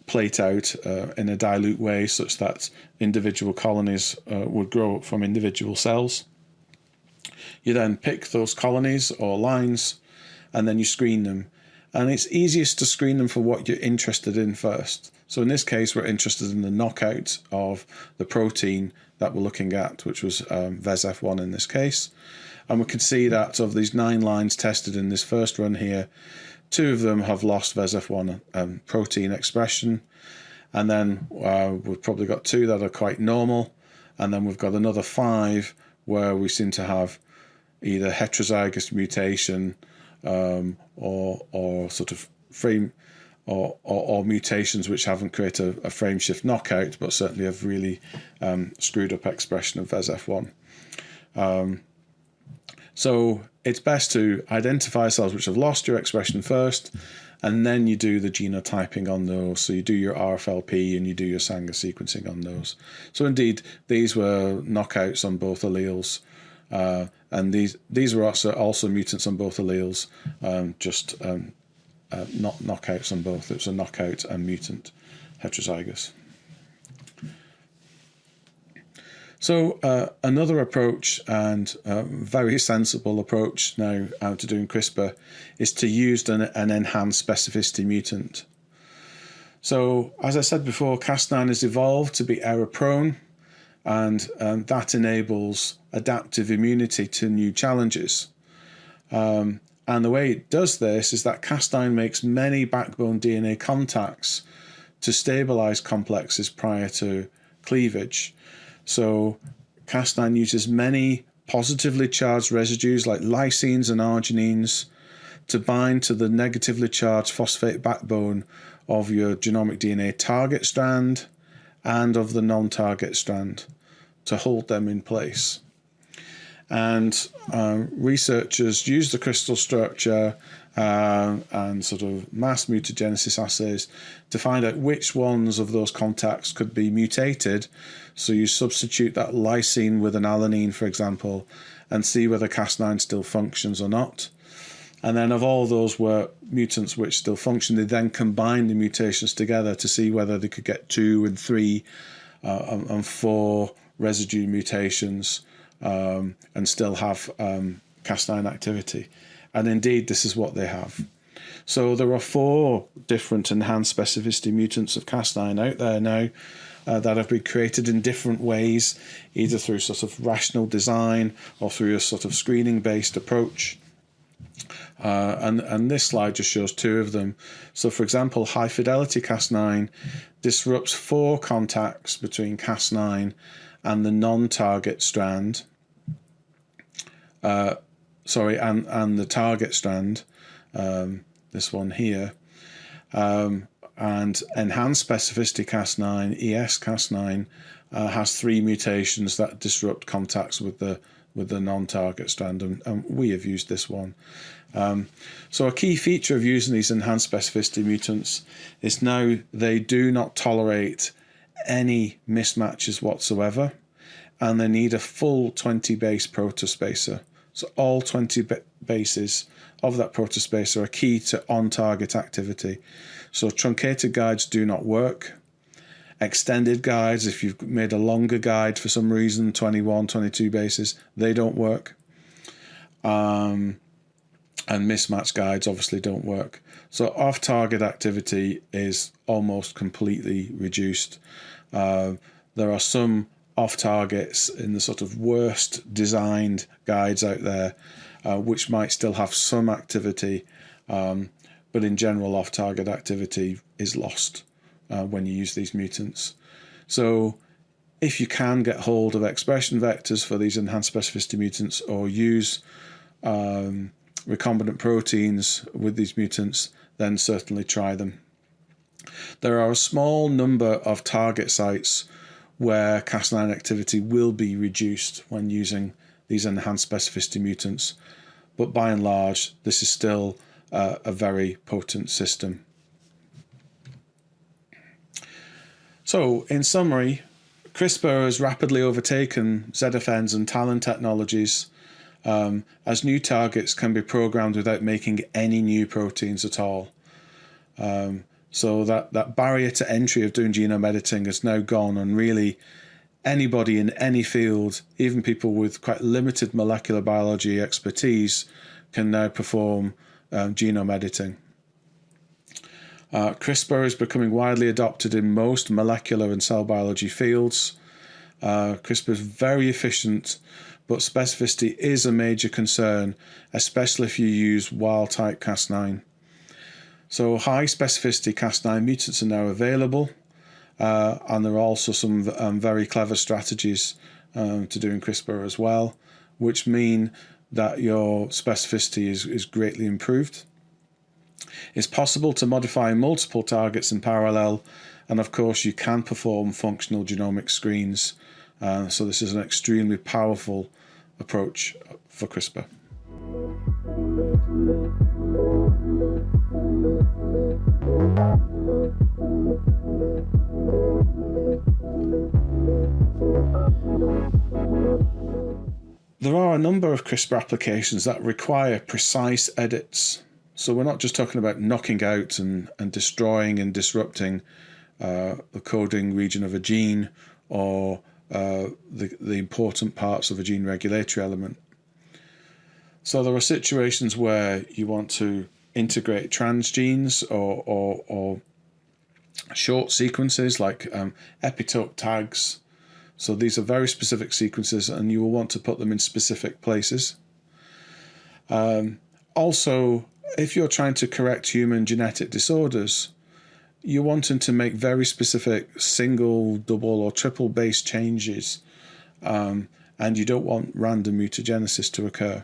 plate out uh, in a dilute way such that individual colonies uh, would grow from individual cells. You then pick those colonies or lines and then you screen them. And it's easiest to screen them for what you're interested in first. So in this case, we're interested in the knockout of the protein that we're looking at, which was um, VESF1 in this case. And we can see that of these nine lines tested in this first run here, two of them have lost VESF1 um, protein expression. And then uh, we've probably got two that are quite normal. And then we've got another five where we seem to have either heterozygous mutation um, or, or sort of frame or, or, or, mutations which haven't created a, a, frame shift knockout, but certainly have really um, screwed up expression of VESF1. Um, so it's best to identify cells which have lost your expression first, and then you do the genotyping on those. So you do your RFLP and you do your Sanger sequencing on those. So indeed, these were knockouts on both alleles. Uh, and these these were also also mutants on both alleles, um, just um, uh, not knockouts on both. It was a knockout and mutant heterozygous. So uh, another approach and a very sensible approach now uh, to doing CRISPR is to use an, an enhanced specificity mutant. So as I said before, Cas9 has evolved to be error prone and um, that enables adaptive immunity to new challenges. Um, and the way it does this is that Cas9 makes many backbone DNA contacts to stabilize complexes prior to cleavage. So Cas9 uses many positively charged residues like lysines and arginines to bind to the negatively charged phosphate backbone of your genomic DNA target strand and of the non-target strand to hold them in place. And uh, researchers use the crystal structure uh, and sort of mass mutagenesis assays to find out which ones of those contacts could be mutated. So you substitute that lysine with an alanine, for example, and see whether Cas9 still functions or not. And then of all those were mutants which still function, they then combined the mutations together to see whether they could get two and three uh, and four residue mutations um, and still have um, Cas9 activity. And indeed, this is what they have. So there are four different enhanced specificity mutants of Cas9 out there now uh, that have been created in different ways, either through sort of rational design or through a sort of screening based approach. Uh, and, and this slide just shows two of them. So for example, high fidelity Cas9 disrupts four contacts between Cas9 and the non-target strand. Uh, sorry, and, and the target strand, um, this one here, um, and enhanced specificity Cas9, ES Cas9, uh, has three mutations that disrupt contacts with the with the non-target strand, and, and, we have used this one. Um, so a key feature of using these enhanced specificity mutants is now they do not tolerate any mismatches whatsoever, and they need a full 20 base protospacer. So all 20 bases of that protospacer are key to on-target activity. So truncated guides do not work. Extended guides, if you've made a longer guide for some reason, 21, 22 bases, they don't work. Um, and mismatch guides obviously don't work. So off-target activity is almost completely reduced. Uh, there are some off targets in the sort of worst designed guides out there, uh, which might still have some activity, um, but in general, off target activity is lost uh, when you use these mutants. So, if you can get hold of expression vectors for these enhanced specificity mutants or use um, recombinant proteins with these mutants, then certainly try them. There are a small number of target sites where Cas9 activity will be reduced when using these enhanced specificity mutants. But by and large, this is still uh, a very potent system. So, in summary, CRISPR has rapidly overtaken ZFNs and TALEN technologies um, as new targets can be programmed without making any new proteins at all. Um, so that, that barrier to entry of doing genome editing has now gone and really anybody in any field, even people with quite limited molecular biology expertise, can now perform um, genome editing. Uh, CRISPR is becoming widely adopted in most molecular and cell biology fields. Uh, CRISPR is very efficient, but specificity is a major concern, especially if you use wild type Cas9. So high specificity Cas9 mutants are now available, uh, and there are also some um, very clever strategies um, to doing CRISPR as well, which mean that your specificity is, is greatly improved. It's possible to modify multiple targets in parallel, and of course, you can perform functional genomic screens. Uh, so, this is an extremely powerful approach for CRISPR. There are a number of CRISPR applications that require precise edits so we're not just talking about knocking out and, and destroying and disrupting uh, the coding region of a gene or uh, the, the important parts of a gene regulatory element. So there are situations where you want to integrate transgenes or, or, or short sequences like um, epitope tags. So these are very specific sequences and you will want to put them in specific places. Um, also, if you're trying to correct human genetic disorders, you're wanting to make very specific single, double, or triple base changes, um, and you don't want random mutagenesis to occur.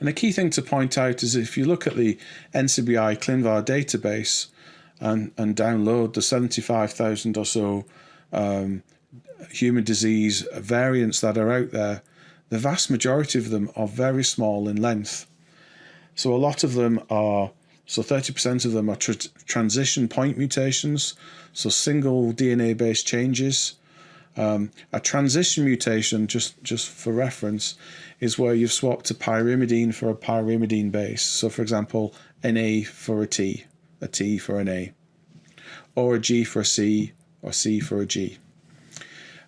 And a key thing to point out is if you look at the NCBI ClinVar database and, and download the 75,000 or so um, human disease variants that are out there, the vast majority of them are very small in length. So a lot of them are, so 30% of them are tr transition point mutations, so single DNA based changes. Um, a transition mutation, just, just for reference, is where you've swapped a pyrimidine for a pyrimidine base. So, for example, an A for a T, a T for an A, or a G for a C, or C for a G.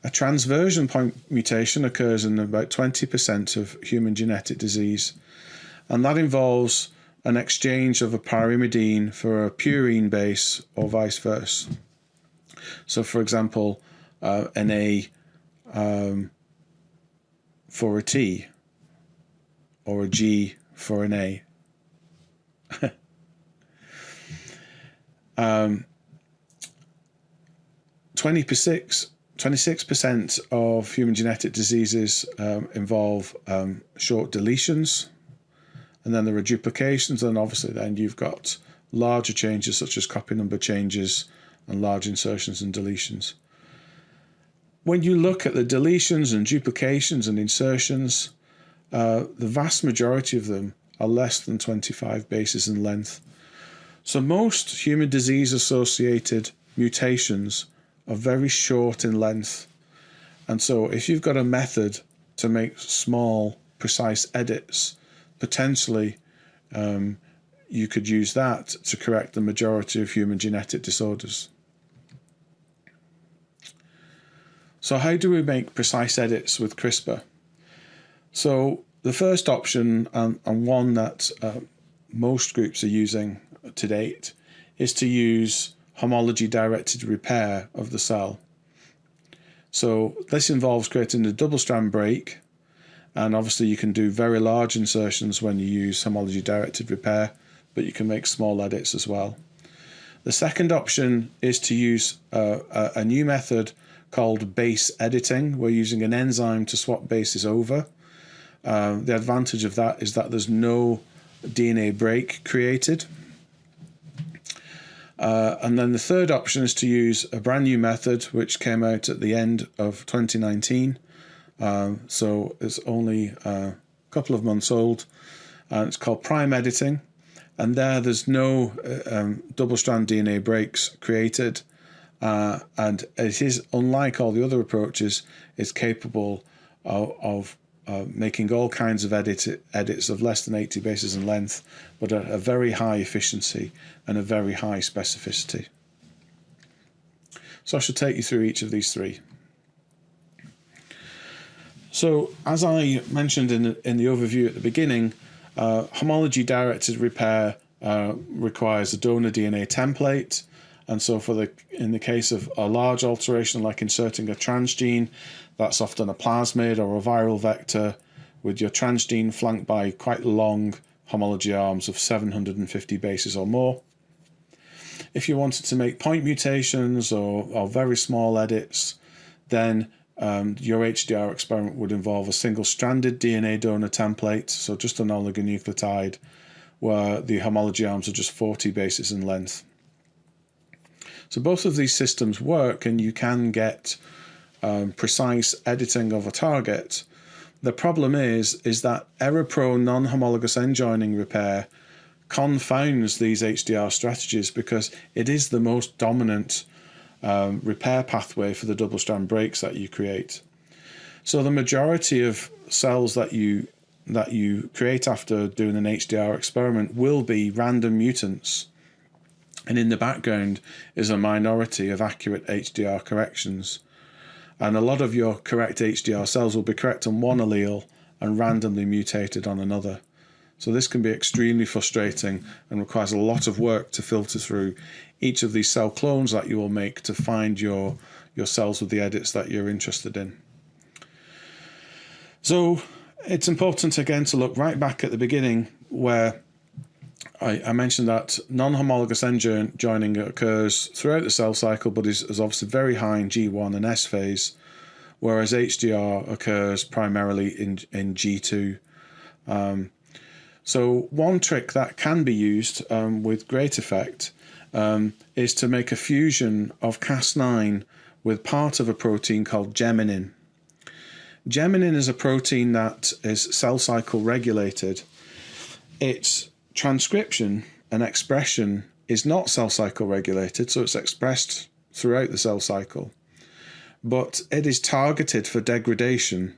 A transversion point mutation occurs in about 20% of human genetic disease and that involves an exchange of a pyrimidine for a purine base or vice versa. So, for example, uh, an A um, for a T or a G for an A. um, 26 26% of human genetic diseases um, involve um, short deletions, and then there are duplications, and obviously then you've got larger changes such as copy number changes and large insertions and deletions. When you look at the deletions and duplications and insertions, uh, the vast majority of them are less than 25 bases in length. So most human disease associated mutations are very short in length. And so if you've got a method to make small, precise edits, potentially um, you could use that to correct the majority of human genetic disorders. So how do we make precise edits with CRISPR? So the first option and, and one that uh, most groups are using to date is to use homology directed repair of the cell. So this involves creating a double strand break and obviously you can do very large insertions when you use homology directed repair, but you can make small edits as well. The second option is to use a, a, new method called base editing. We're using an enzyme to swap bases over. Um, the advantage of that is that there's no DNA break created. Uh, and then the third option is to use a brand new method which came out at the end of 2019. Um, so it's only a couple of months old. And it's called prime editing. And there, there's no uh, um, double strand DNA breaks created. Uh, and it is, unlike all the other approaches, it's capable of, of uh, making all kinds of edit, edits of less than 80 bases in length, but at a very high efficiency and a very high specificity. So I shall take you through each of these three. So as I mentioned in the, in the overview at the beginning, uh, homology directed repair uh, requires a donor DNA template. And so for the in the case of a large alteration like inserting a transgene, that's often a plasmid or a viral vector with your transgene flanked by quite long homology arms of 750 bases or more. If you wanted to make point mutations or, or very small edits, then um, your HDR experiment would involve a single stranded DNA donor template, so just an oligonucleotide, where the homology arms are just 40 bases in length. So both of these systems work and you can get um, precise editing of a target. The problem is, is that error-prone non-homologous end joining repair confounds these HDR strategies because it is the most dominant um, repair pathway for the double strand breaks that you create. So the majority of cells that you that you create after doing an HDR experiment will be random mutants. And in the background is a minority of accurate HDR corrections. And a lot of your correct HDR cells will be correct on one allele and randomly mutated on another. So this can be extremely frustrating and requires a lot of work to filter through each of these cell clones that you will make to find your, your cells with the edits that you're interested in. So it's important again to look right back at the beginning where I, I mentioned that non-homologous end joining occurs throughout the cell cycle, but is, is obviously very high in G1 and S phase, whereas HDR occurs primarily in, in G2. Um, so one trick that can be used um, with great effect um, is to make a fusion of Cas9 with part of a protein called geminin. Geminin is a protein that is cell cycle regulated. Its transcription and expression is not cell cycle regulated, so it's expressed throughout the cell cycle, but it is targeted for degradation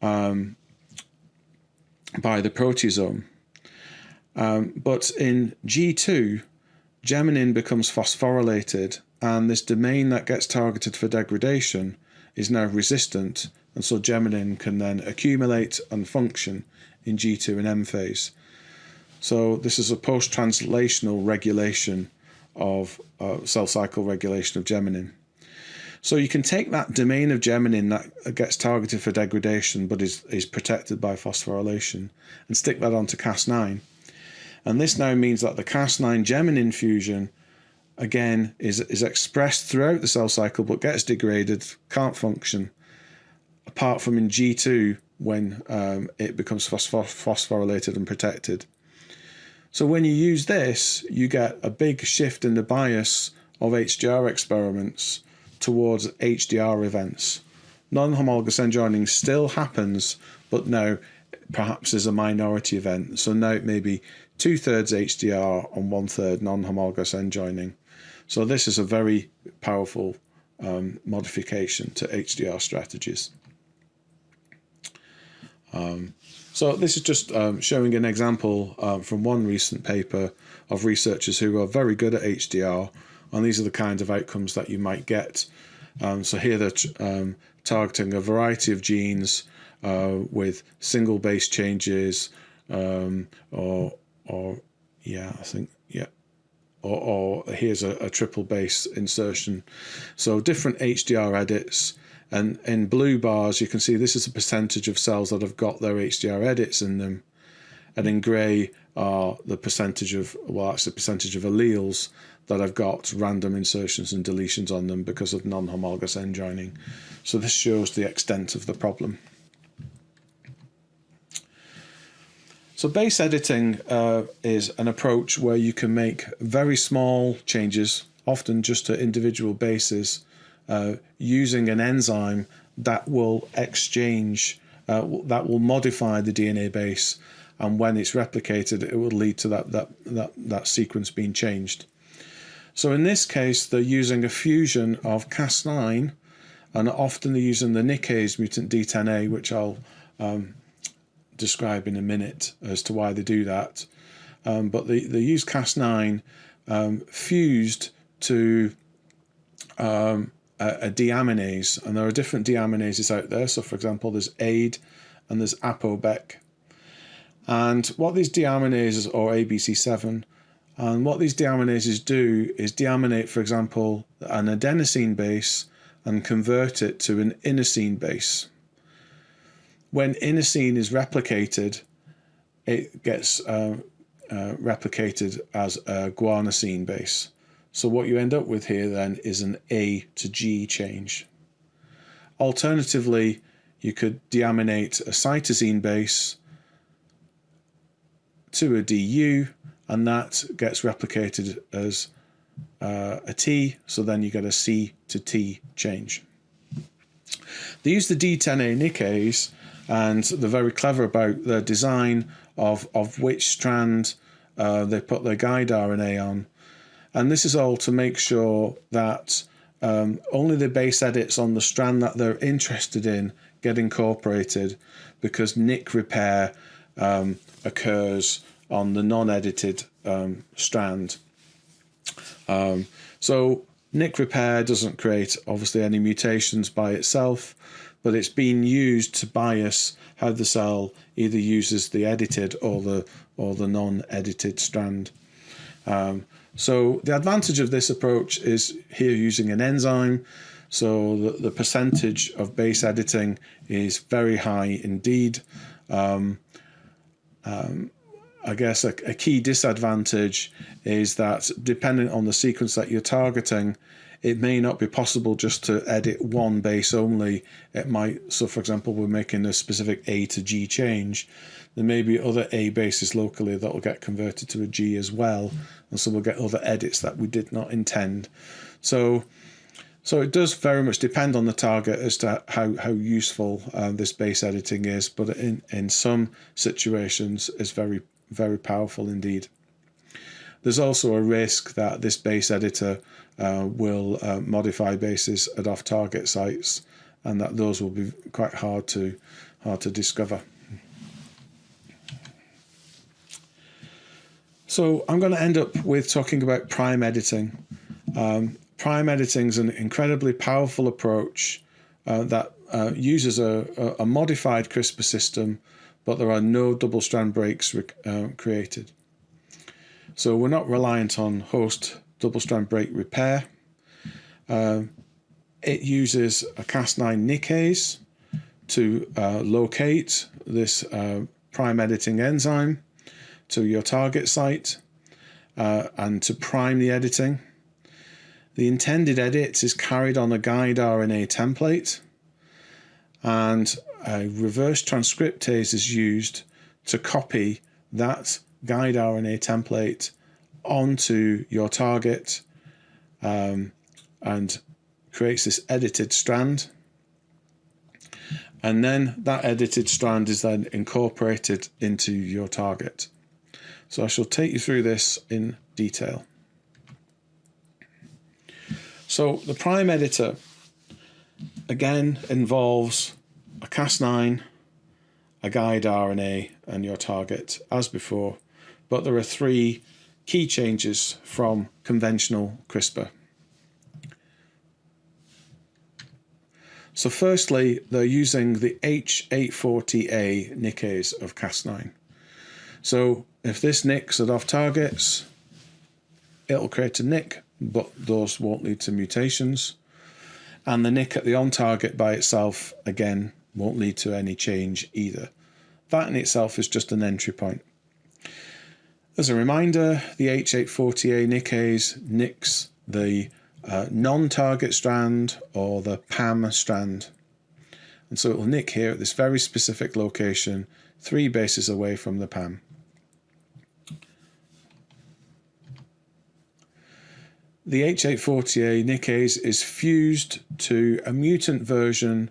um, by the proteasome. Um, but in G2, geminin becomes phosphorylated, and this domain that gets targeted for degradation is now resistant, and so geminin can then accumulate and function in G2 and M phase. So this is a post-translational regulation of uh, cell cycle regulation of geminin. So you can take that domain of geminin that gets targeted for degradation but is, is protected by phosphorylation and stick that onto Cas9. And this now means that the Cas9 geminin fusion again is, is expressed throughout the cell cycle but gets degraded, can't function, apart from in G2 when um, it becomes phosphorylated and protected. So when you use this, you get a big shift in the bias of HDR experiments towards HDR events. Non-homologous end joining still happens, but now perhaps is a minority event. So now it may be two thirds HDR and one third non-homologous end joining. So this is a very powerful um, modification to HDR strategies. Um, so this is just um, showing an example um, from one recent paper of researchers who are very good at HDR, and these are the kinds of outcomes that you might get. Um, so here they're um, targeting a variety of genes uh, with single base changes, or or yeah, I think yeah, or, or here's a, a triple base insertion. So different HDR edits and in blue bars, you can see this is a percentage of cells that have got their HDR edits in them. And in grey are the percentage of, well, that's the percentage of alleles that have got random insertions and deletions on them because of non-homologous end joining. So this shows the extent of the problem. So base editing uh, is an approach where you can make very small changes, often just to individual bases, uh, using an enzyme that will exchange, uh, that will modify the DNA base, and when it's replicated, it will lead to that, that, that, that sequence being changed. So in this case, they're using a fusion of Cas9, and often they're using the nickase mutant D10A, which I'll um, describe in a minute as to why they do that. Um, but they, they use Cas9 um, fused to um, a, a, deaminase, and there are different deaminases out there. So, for example, there's AID and there's ApoBec. And what these deaminases, or ABC7, and what these deaminases do is deaminate, for example, an adenosine base and convert it to an inosine base. When inosine is replicated, it gets uh, uh, replicated as a guanosine base. So what you end up with here then is an A to G change. Alternatively, you could deaminate a cytosine base to a DU and that gets replicated as uh, a T, so then you get a C to T change. They use the D10A nickase and they're very clever about the design of, of which strand uh, they put their guide RNA on. And this is all to make sure that um, only the base edits on the strand that they're interested in get incorporated because nick repair um, occurs on the non-edited um, strand. Um, so nick repair doesn't create obviously any mutations by itself, but it's been used to bias how the cell either uses the edited or the or the non-edited strand. Um, so the advantage of this approach is here using an enzyme. So the, the percentage of base editing is very high indeed. Um, um, I guess a, a, key disadvantage is that depending on the sequence that you're targeting, it may not be possible just to edit one base only. It might, so for example, we're making a specific A to G change. There may be other A bases locally that will get converted to a G as well. And so we'll get other edits that we did not intend. So so it does very much depend on the target as to how, how useful uh, this base editing is, but in, in some situations it's very very powerful indeed. There's also a risk that this base editor uh, will uh, modify bases at off-target sites and that those will be quite hard to hard to discover. So I'm going to end up with talking about prime editing. Um, prime editing is an incredibly powerful approach uh, that uh, uses a, a, modified CRISPR system but there are no double strand breaks uh, created. So we're not reliant on host double strand break repair. Uh, it uses a Cas9 nickase to uh, locate this uh, prime editing enzyme to your target site uh, and to prime the editing. The intended edit is carried on a guide RNA template and a reverse transcriptase is used to copy that guide RNA template onto your target um, and creates this edited strand. And then that edited strand is then incorporated into your target. So I shall take you through this in detail. So the prime editor again involves a Cas9, a guide RNA, and your target as before, but there are three key changes from conventional CRISPR. So firstly, they're using the H840A nickase of Cas9. So if this nicks at off targets, it'll create a nick, but those won't lead to mutations. And the nick at the on target by itself, again, won't lead to any change either. That in itself is just an entry point. As a reminder, the H840A Nikkei's nicks the uh, non-target strand or the PAM strand. And so it will nick here at this very specific location, three bases away from the PAM. The H840A Nikkei's is fused to a mutant version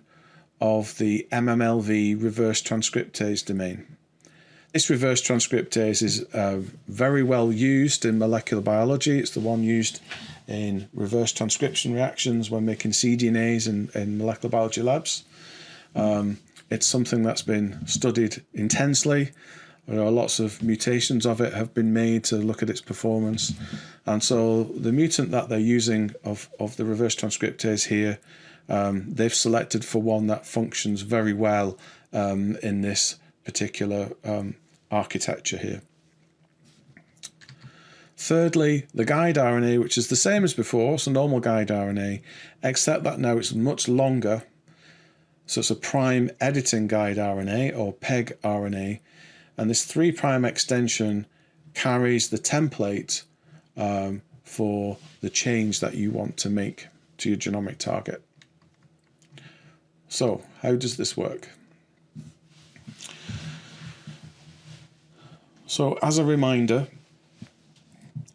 of the MMLV reverse transcriptase domain. This reverse transcriptase is uh, very well used in molecular biology. It's the one used in reverse transcription reactions when making cDNAs in, in molecular biology labs. Um, it's something that's been studied intensely. There are lots of mutations of it have been made to look at its performance. And so the mutant that they're using of, of the reverse transcriptase here, um, they've selected for one that functions very well um, in this particular um, architecture here. Thirdly, the guide RNA, which is the same as before, so normal guide RNA, except that now it's much longer. So it's a prime editing guide RNA or PEG RNA, and this 3' extension carries the template um, for the change that you want to make to your genomic target. So how does this work? So as a reminder,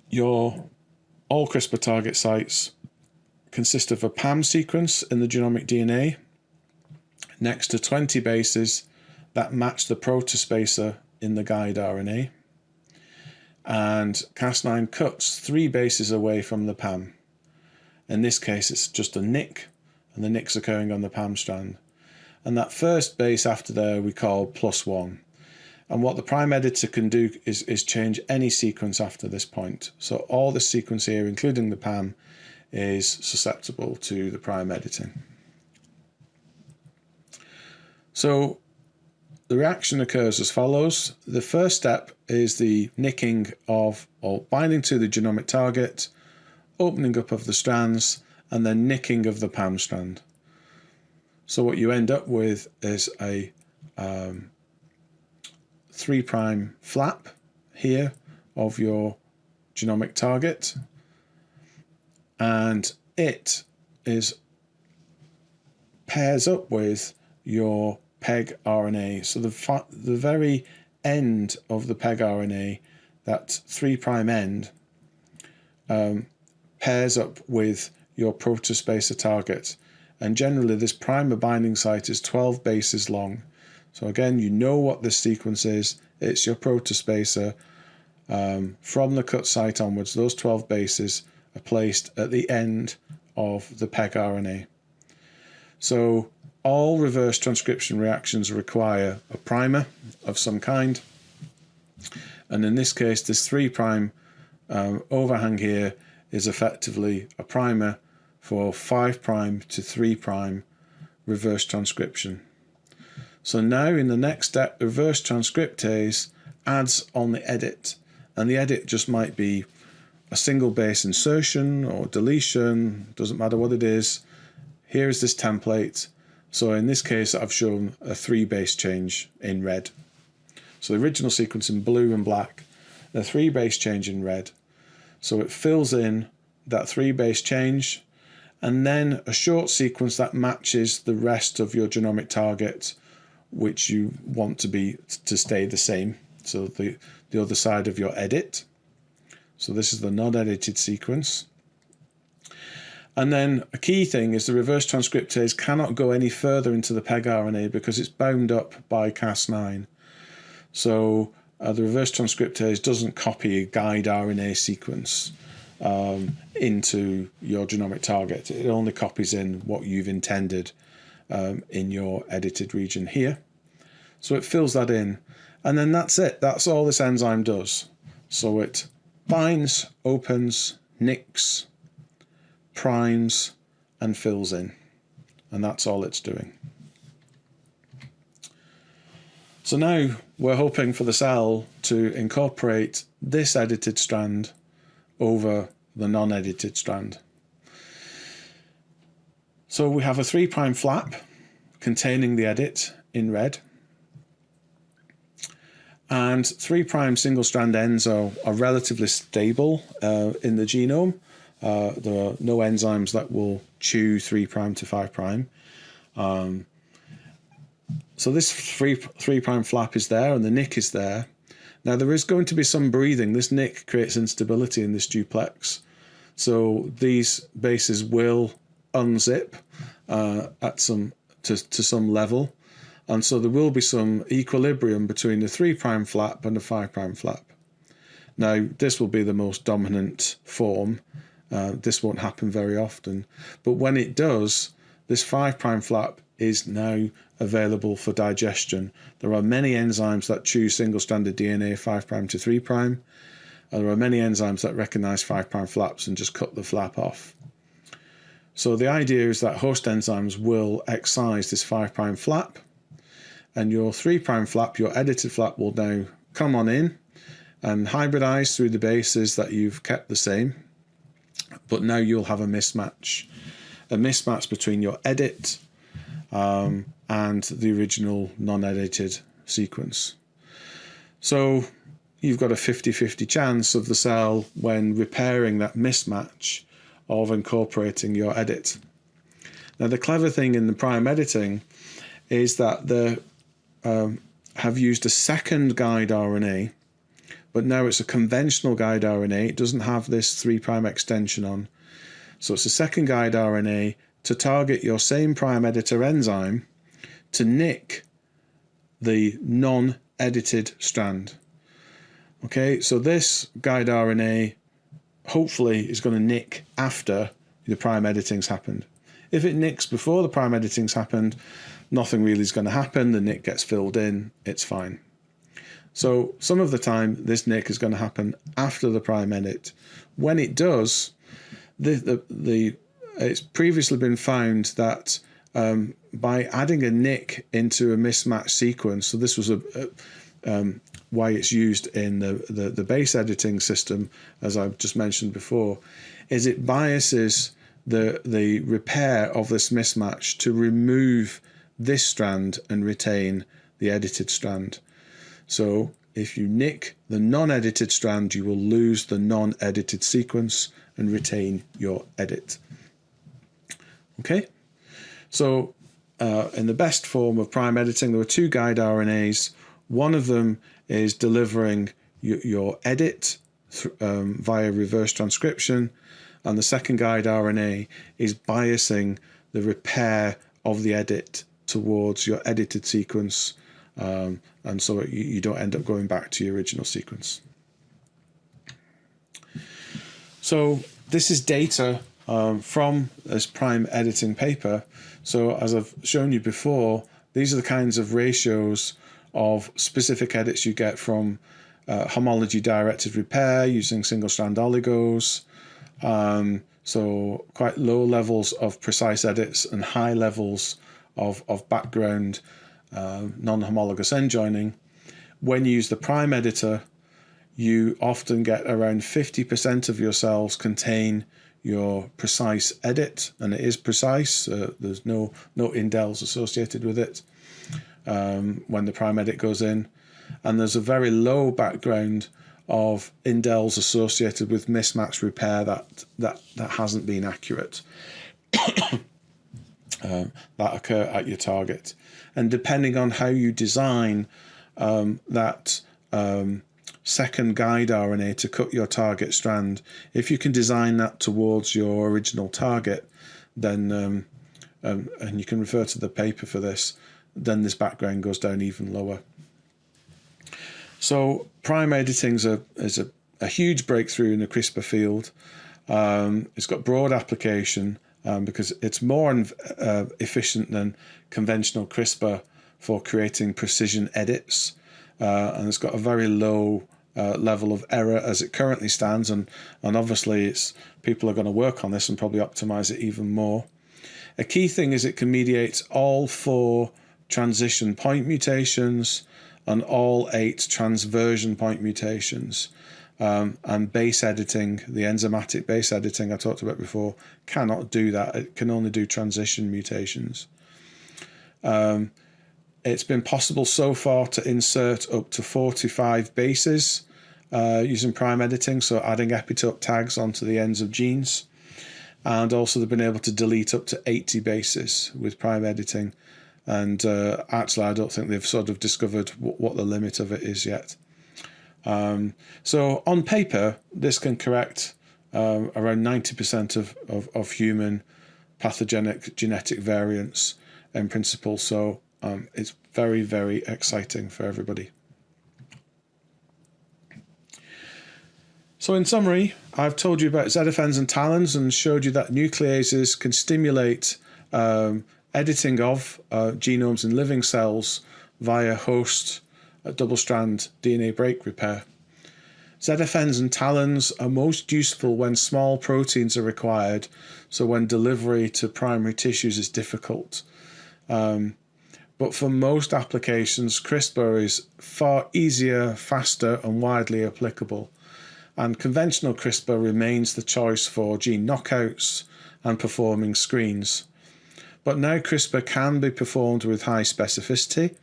your all CRISPR target sites consist of a PAM sequence in the genomic DNA next to 20 bases that match the protospacer in the guide RNA. And Cas9 cuts three bases away from the PAM. In this case, it's just a nick, and the nick's occurring on the PAM strand. And that first base after there we call plus one. And what the prime editor can do is, is change any sequence after this point. So all the sequence here, including the PAM, is susceptible to the prime editing. So the reaction occurs as follows. The first step is the nicking of or binding to the genomic target, opening up of the strands, and then nicking of the PAM strand. So what you end up with is a um, 3' prime flap here of your genomic target and it is pairs up with your PEG RNA. So the, the very end of the PEG RNA, that 3' end, um, pairs up with your protospacer target. And generally this primer binding site is 12 bases long. So again, you know what this sequence is. It's your protospacer. Um, from the cut site onwards, those 12 bases are placed at the end of the PEG RNA. So all reverse transcription reactions require a primer of some kind. And in this case, this 3' um, overhang here is effectively a primer for 5' prime to 3' prime reverse transcription. So now in the next step, the reverse transcriptase adds on the edit. And the edit just might be a single base insertion or deletion, doesn't matter what it is. Here is this template. So in this case, I've shown a three base change in red. So the original sequence in blue and black, the three base change in red. So it fills in that three base change and then a short sequence that matches the rest of your genomic target which you want to be to stay the same. So the, the other side of your edit. So this is the non-edited sequence. And then a key thing is the reverse transcriptase cannot go any further into the PEG RNA because it's bound up by Cas9. So uh, the reverse transcriptase doesn't copy a guide RNA sequence um, into your genomic target. It only copies in what you've intended um, in your edited region here. So it fills that in and then that's it. That's all this enzyme does. So it binds, opens, nicks, primes and fills in. And that's all it's doing. So now we're hoping for the cell to incorporate this edited strand over the non-edited strand. So we have a 3' flap containing the edit in red. And 3' single strand ends are, are relatively stable uh, in the genome. Uh, there are no enzymes that will chew 3' to 5'. Um, so this 3, 3' flap is there and the nick is there. Now there is going to be some breathing. This nick creates instability in this duplex. So these bases will unzip uh, at some to, to some level. And so there will be some equilibrium between the 3' flap and the 5' flap. Now, this will be the most dominant form. Uh, this won't happen very often. But when it does, this 5' flap is now available for digestion. There are many enzymes that choose single-stranded DNA 5' to 3', and there are many enzymes that recognize 5' flaps and just cut the flap off. So the idea is that host enzymes will excise this 5' flap, and your 3' flap, your edited flap, will now come on in and hybridize through the bases that you've kept the same. But now you'll have a mismatch, a mismatch between your edit um, and the original non-edited sequence. So you've got a 50-50 chance of the cell when repairing that mismatch of incorporating your edit. Now the clever thing in the prime editing is that they um, have used a second guide RNA but now it's a conventional guide RNA. It doesn't have this 3' extension on. So it's a second guide RNA to target your same prime editor enzyme to nick the non-edited strand. Okay, so this guide RNA hopefully is going to nick after the prime editing's happened. If it nicks before the prime editing's happened, nothing really is going to happen. The nick gets filled in, it's fine. So some of the time this nick is going to happen after the prime edit. When it does, the, the, the it's previously been found that um, by adding a nick into a mismatch sequence, so this was a, a um, why it's used in the, the, the base editing system, as I've just mentioned before, is it biases the, the repair of this mismatch to remove this strand and retain the edited strand. So if you nick the non-edited strand, you will lose the non-edited sequence and retain your edit. Okay, so uh, in the best form of prime editing, there were two guide RNAs. One of them is delivering your edit um, via reverse transcription, and the second guide RNA is biasing the repair of the edit towards your edited sequence um, and so you, you don't end up going back to your original sequence. So this is data um, from this prime editing paper. So as I've shown you before, these are the kinds of ratios of specific edits you get from uh, homology directed repair using single strand oligos. Um, so quite low levels of precise edits and high levels of, of background uh, non-homologous end joining. When you use the prime editor, you often get around 50% of your cells contain your precise edit, and it is precise. Uh, there's no no indels associated with it um, when the prime edit goes in, and there's a very low background of indels associated with mismatch repair that that that hasn't been accurate. uh, that occur at your target. And depending on how you design um, that um, second guide RNA to cut your target strand, if you can design that towards your original target, then, um, um and you can refer to the paper for this, then this background goes down even lower. So prime editing is a, is a, a huge breakthrough in the CRISPR field. Um, it's got broad application um, because it's more uh, efficient than conventional CRISPR for creating precision edits. Uh, and it's got a very low uh, level of error as it currently stands. And, and obviously it's people are going to work on this and probably optimize it even more. A key thing is it can mediate all four transition point mutations and all eight transversion point mutations. Um, and base editing, the enzymatic base editing I talked about before, cannot do that. It can only do transition mutations. Um, it's been possible so far to insert up to 45 bases uh, using prime editing, so adding epitope tags onto the ends of genes. And also they've been able to delete up to 80 bases with prime editing. And uh, actually, I don't think they've sort of discovered what the limit of it is yet. Um, so on paper, this can correct um, around 90% of, of, of, human pathogenic genetic variants in principle. So um, it's very, very exciting for everybody. So in summary, I've told you about ZFNs and talons and showed you that nucleases can stimulate um, editing of uh, genomes in living cells via host uh, double-strand DNA break repair. ZFNs and talons are most useful when small proteins are required, so when delivery to primary tissues is difficult. Um, but for most applications, CRISPR is far easier, faster and widely applicable. And conventional CRISPR remains the choice for gene knockouts and performing screens. But now CRISPR can be performed with high specificity,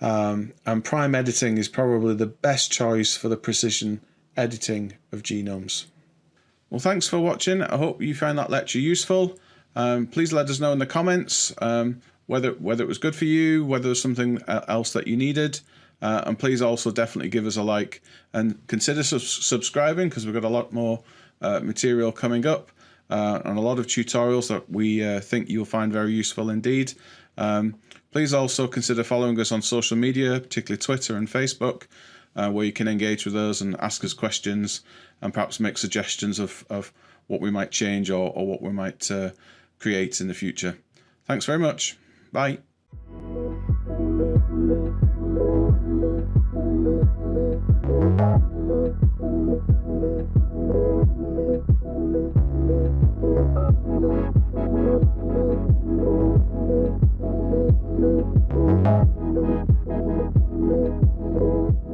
um, and prime editing is probably the best choice for the precision editing of genomes. Well, thanks for watching. I hope you found that lecture useful. Um, please let us know in the comments um, whether whether it was good for you, whether there's something else that you needed. Uh, and please also definitely give us a like and consider su subscribing because we've got a lot more uh, material coming up uh, and a lot of tutorials that we uh, think you'll find very useful indeed. Um, please also consider following us on social media, particularly Twitter and Facebook, uh, where you can engage with us and ask us questions and perhaps make suggestions of, of what we might change or, or what we might uh, create in the future. Thanks very much. Bye. Thank you. Thank you.